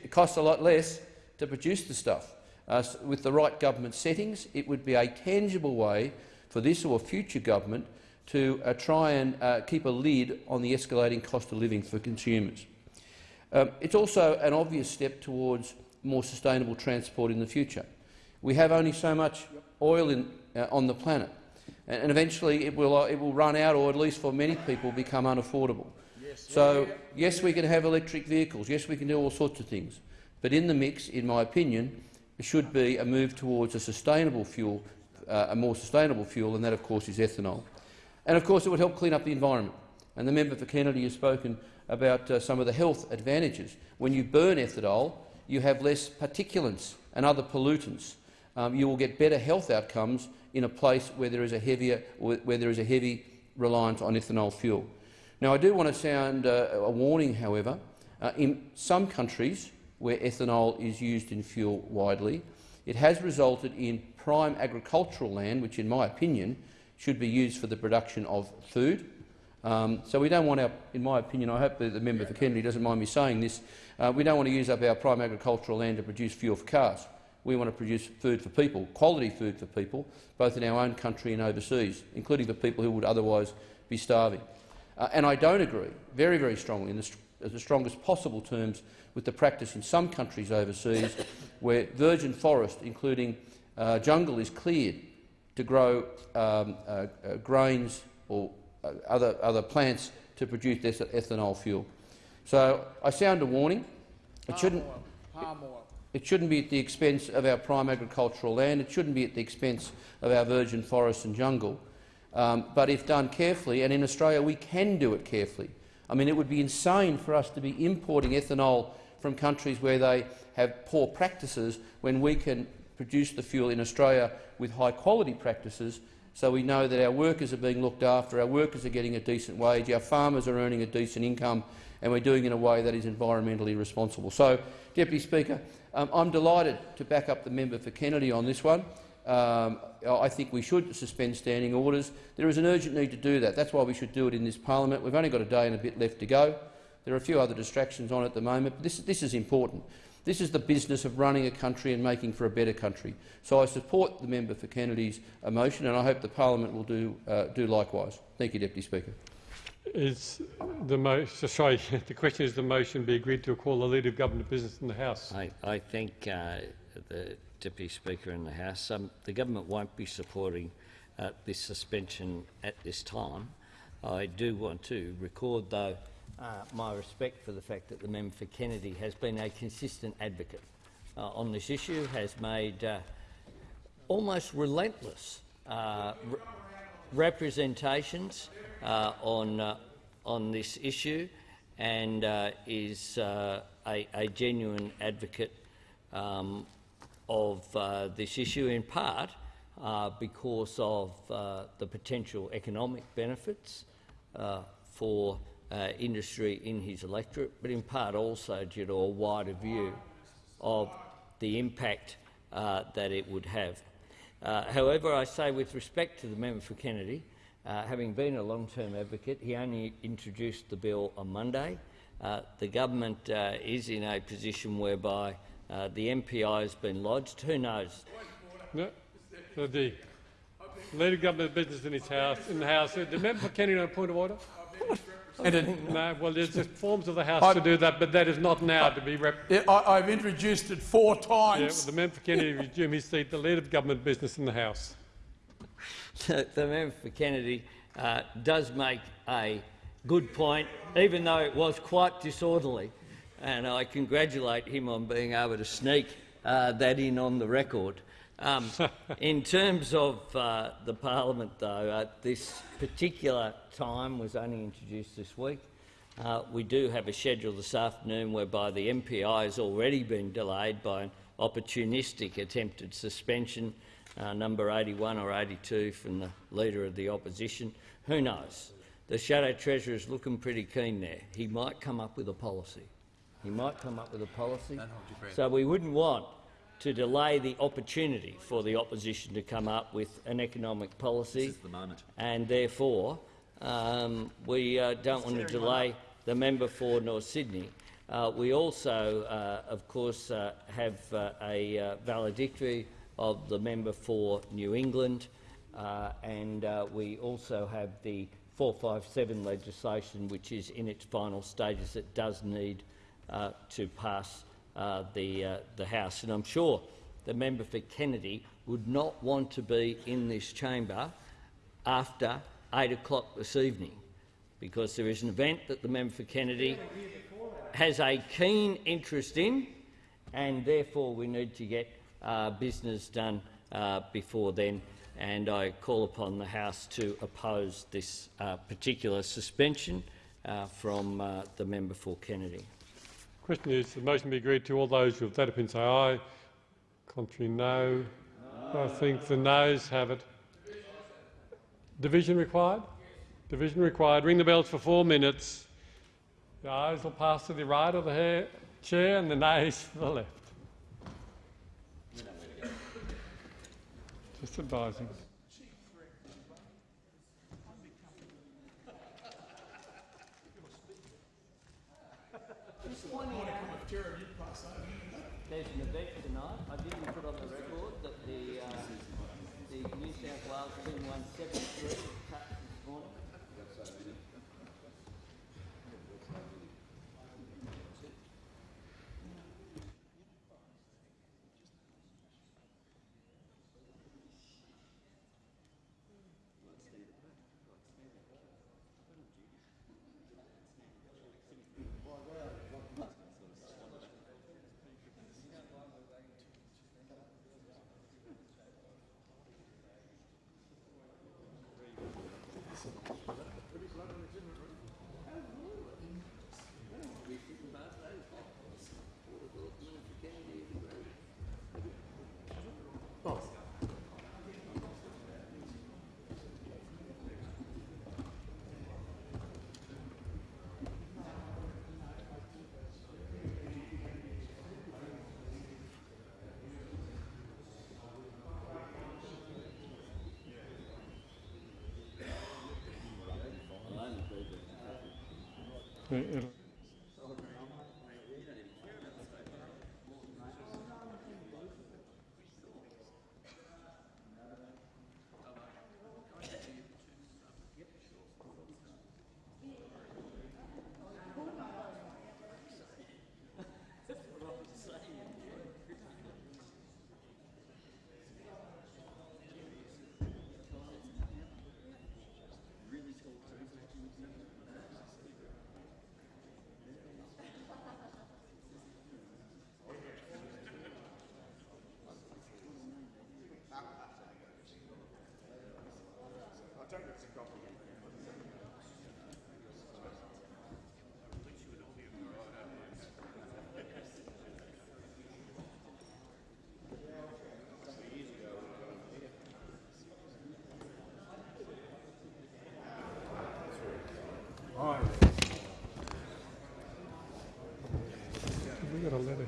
costs a lot less to produce the stuff. Uh, with the right government settings, it would be a tangible way for this or future government to uh, try and uh, keep a lid on the escalating cost of living for consumers. Um, it's also an obvious step towards more sustainable transport in the future. We have only so much oil in, uh, on the planet, and, eventually it will, uh, it will run out, or at least for many people become unaffordable. So, yes, we can have electric vehicles, yes, we can do all sorts of things, but in the mix, in my opinion, there should be a move towards a sustainable fuel, uh, a more sustainable fuel, and that, of course, is ethanol. And, of course, it would help clean up the environment. And the member for Kennedy has spoken about uh, some of the health advantages. When you burn ethanol, you have less particulates and other pollutants. Um, you will get better health outcomes in a place where there is a heavier, where there is a heavy reliance on ethanol fuel. Now, I do want to sound uh, a warning, however. Uh, in some countries where ethanol is used in fuel widely, it has resulted in prime agricultural land, which, in my opinion, should be used for the production of food. Um, so we don't want our, in my opinion, I hope that the member for Kennedy doesn't mind me saying this, uh, we don't want to use up our prime agricultural land to produce fuel for cars. We want to produce food for people, quality food for people, both in our own country and overseas, including for people who would otherwise be starving. Uh, and I don't agree, very, very strongly, in the, st the strongest possible terms, with the practice in some countries overseas where virgin forest, including uh, jungle, is cleared to grow um, uh, uh, grains or uh, other, other plants to produce this ethanol fuel. So I sound a warning. It shouldn't, Palm oil. it shouldn't be at the expense of our prime agricultural land. It shouldn't be at the expense of our virgin forests and jungle. Um, but if done carefully, and in Australia we can do it carefully, I mean, it would be insane for us to be importing ethanol from countries where they have poor practices when we can produce the fuel in Australia with high-quality practices so we know that our workers are being looked after, our workers are getting a decent wage, our farmers are earning a decent income, and we're doing it in a way that is environmentally responsible. So, Deputy Speaker, um, I'm delighted to back up the member for Kennedy on this one. Um, I think we should suspend standing orders. There is an urgent need to do that. That's why we should do it in this parliament. We've only got a day and a bit left to go. There are a few other distractions on at the moment, but this, this is important. This is the business of running a country and making for a better country. So I support the member for Kennedy's motion, and I hope the parliament will do, uh, do likewise. Thank you, Deputy Speaker. Is the motion, sorry, the question is the motion be agreed to call the Leader of Government business in the House? I, I thank uh, the Deputy Speaker in the House. Um, the government won't be supporting uh, this suspension at this time. I do want to record, though, uh, my respect for the fact that the member for Kennedy has been a consistent advocate uh, on this issue, has made uh, almost relentless uh, re representations uh, on, on this issue and is a, a, genuine advocate um, of this issue, in part because of the potential economic benefits for uh, industry in his electorate, but in part also due to a wider view of the impact uh, that it would have. Uh, however, I say with respect to the member for Kennedy, uh, having been a long-term advocate, he only introduced the bill on Monday. Uh, the government uh, is in a position whereby the MPI has been lodged. Who knows? No, the Leader of Government business in his house, in the House. The member for Kennedy on a point of order. And it, no, well, there's just forms of the House I've, to do that, but that is not now to be rep. I, have introduced it four times. Yeah, well, the member for Kennedy resume his seat, the leader of government business in the House. the member for Kennedy uh, does make a good point, even though it was quite disorderly, and I congratulate him on being able to sneak uh, that in on the record. Um, in terms of uh, the parliament, though, uh, this particular time was only introduced this week. Uh, we do have a schedule this afternoon whereby the MPI has already been delayed by an opportunistic attempted suspension, uh, number 81 or 82 from the Leader of the Opposition. Who knows? The Shadow Treasurer is looking pretty keen there. He might come up with a policy. He might come up with a policy. So we wouldn't want to delay the opportunity for the opposition to come up with an economic policy. The and therefore, um, we uh, don't want to delay the member for North Sydney. Uh, we also, uh, of course, uh, have uh, a uh, valedictory of the member for New England, and we also have the 457 legislation, which is in its final stages. It does need to pass uh, the, uh, the House. And I'm sure the member for Kennedy would not want to be in this chamber after 8 o'clock this evening, because there is an event that the member for Kennedy has a keen interest in, and therefore we need to get uh, business done uh, before then. And I call upon the House to oppose this uh, particular suspension uh, from the member for Kennedy. Question is, the motion be agreed to. All those who have that opinion say aye. Contrary, no. no. I think the noes have it. Division required? Division required. Ring the bells for four minutes. The ayes will pass to the right of the chair and the nays to the left. Just advising. There's an event tonight. I didn't put on the record that the, uh, the New South Wales team won 7-3 It'll-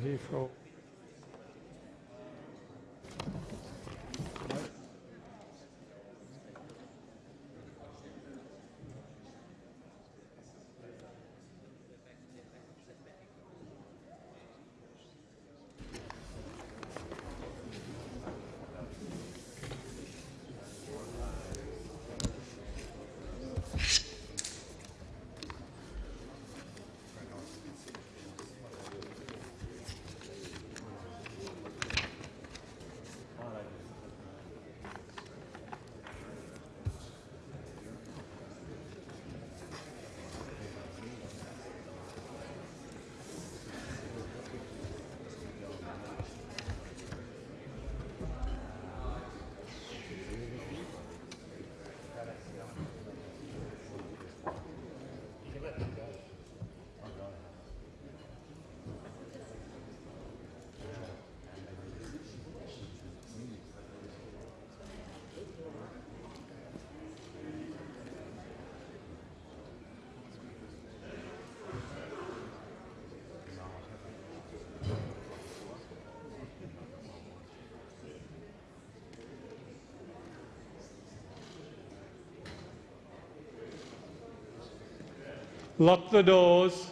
We got Lock the doors.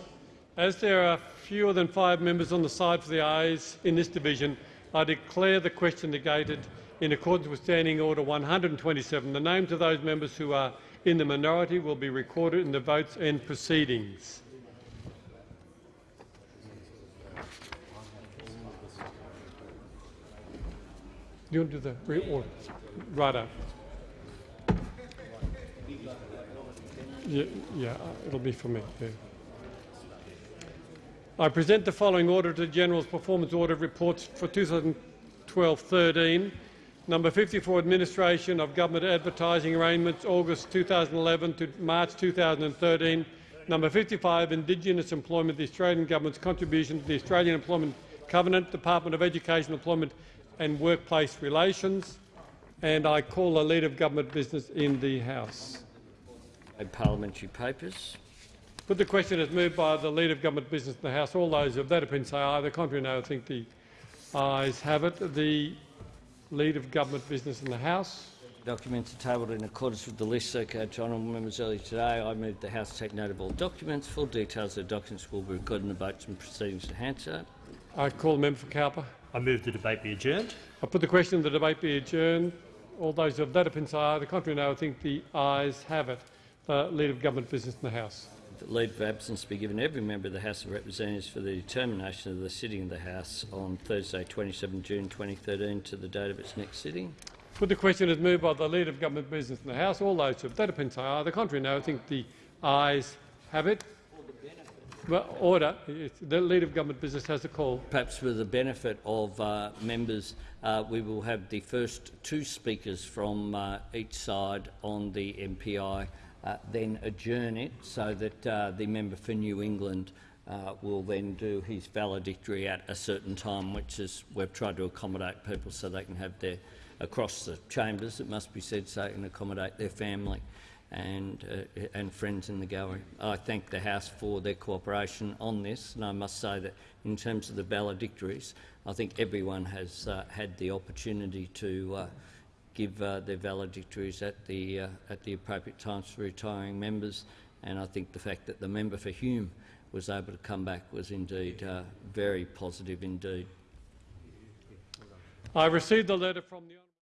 As there are fewer than five members on the side for the ayes in this division, I declare the question negated in accordance with Standing Order 127. The names of those members who are in the minority will be recorded in the votes and proceedings. Do you want to do the reorder? Right up. Yeah, yeah, it'll be for me. Yeah. I present the following Auditor General's Performance Audit Reports for 2012-13. Number 54, Administration of Government Advertising Arrangements, August 2011 to March 2013. Number 55, Indigenous Employment, the Australian Government's contribution to the Australian Employment Covenant, Department of Education, Employment and Workplace Relations. And I call the Leader of Government business in the House. Parliamentary papers. Put the question as moved by the Leader of Government Business in the House. All those of that opinion say aye. The contrary, no. I think the ayes have it. The Leader of Government Business in the House. Documents are tabled in accordance with the list circulated to honourable members earlier today. I move the House to take note of all documents. Full details of the documents will be recorded in the votes and proceedings to Hansard. I call the member for Cowper. I move the debate be adjourned. I put the question the debate be adjourned. All those of that opinion say aye. The contrary, no. I think the ayes have it. The Leader of Government Business in the House. That leave of absence be given every member of the House of Representatives for the determination of the sitting of the House on Thursday 27 June 2013 to the date of its next sitting. Put the question as moved by the Leader of Government Business in the House. All those of that opinion aye. The contrary, no. I think the ayes have it. Well, order. The Leader of Government Business has a call. Perhaps for the benefit of uh, members, uh, we will have the first two speakers from uh, each side on the MPI, uh, then adjourn it so that uh, the member for New England uh, will then do his valedictory at a certain time, which is we've tried to accommodate people so they can have their across the chambers. It must be said so they can accommodate their family and, uh, and friends in the gallery. I thank the House for their cooperation on this, and I must say that in terms of the valedictories, I think everyone has uh, had the opportunity to uh, give uh, their valedictories at the, uh, at the appropriate times for retiring members, and I think the fact that the member for Hume was able to come back was indeed uh, very positive indeed. I received a letter from the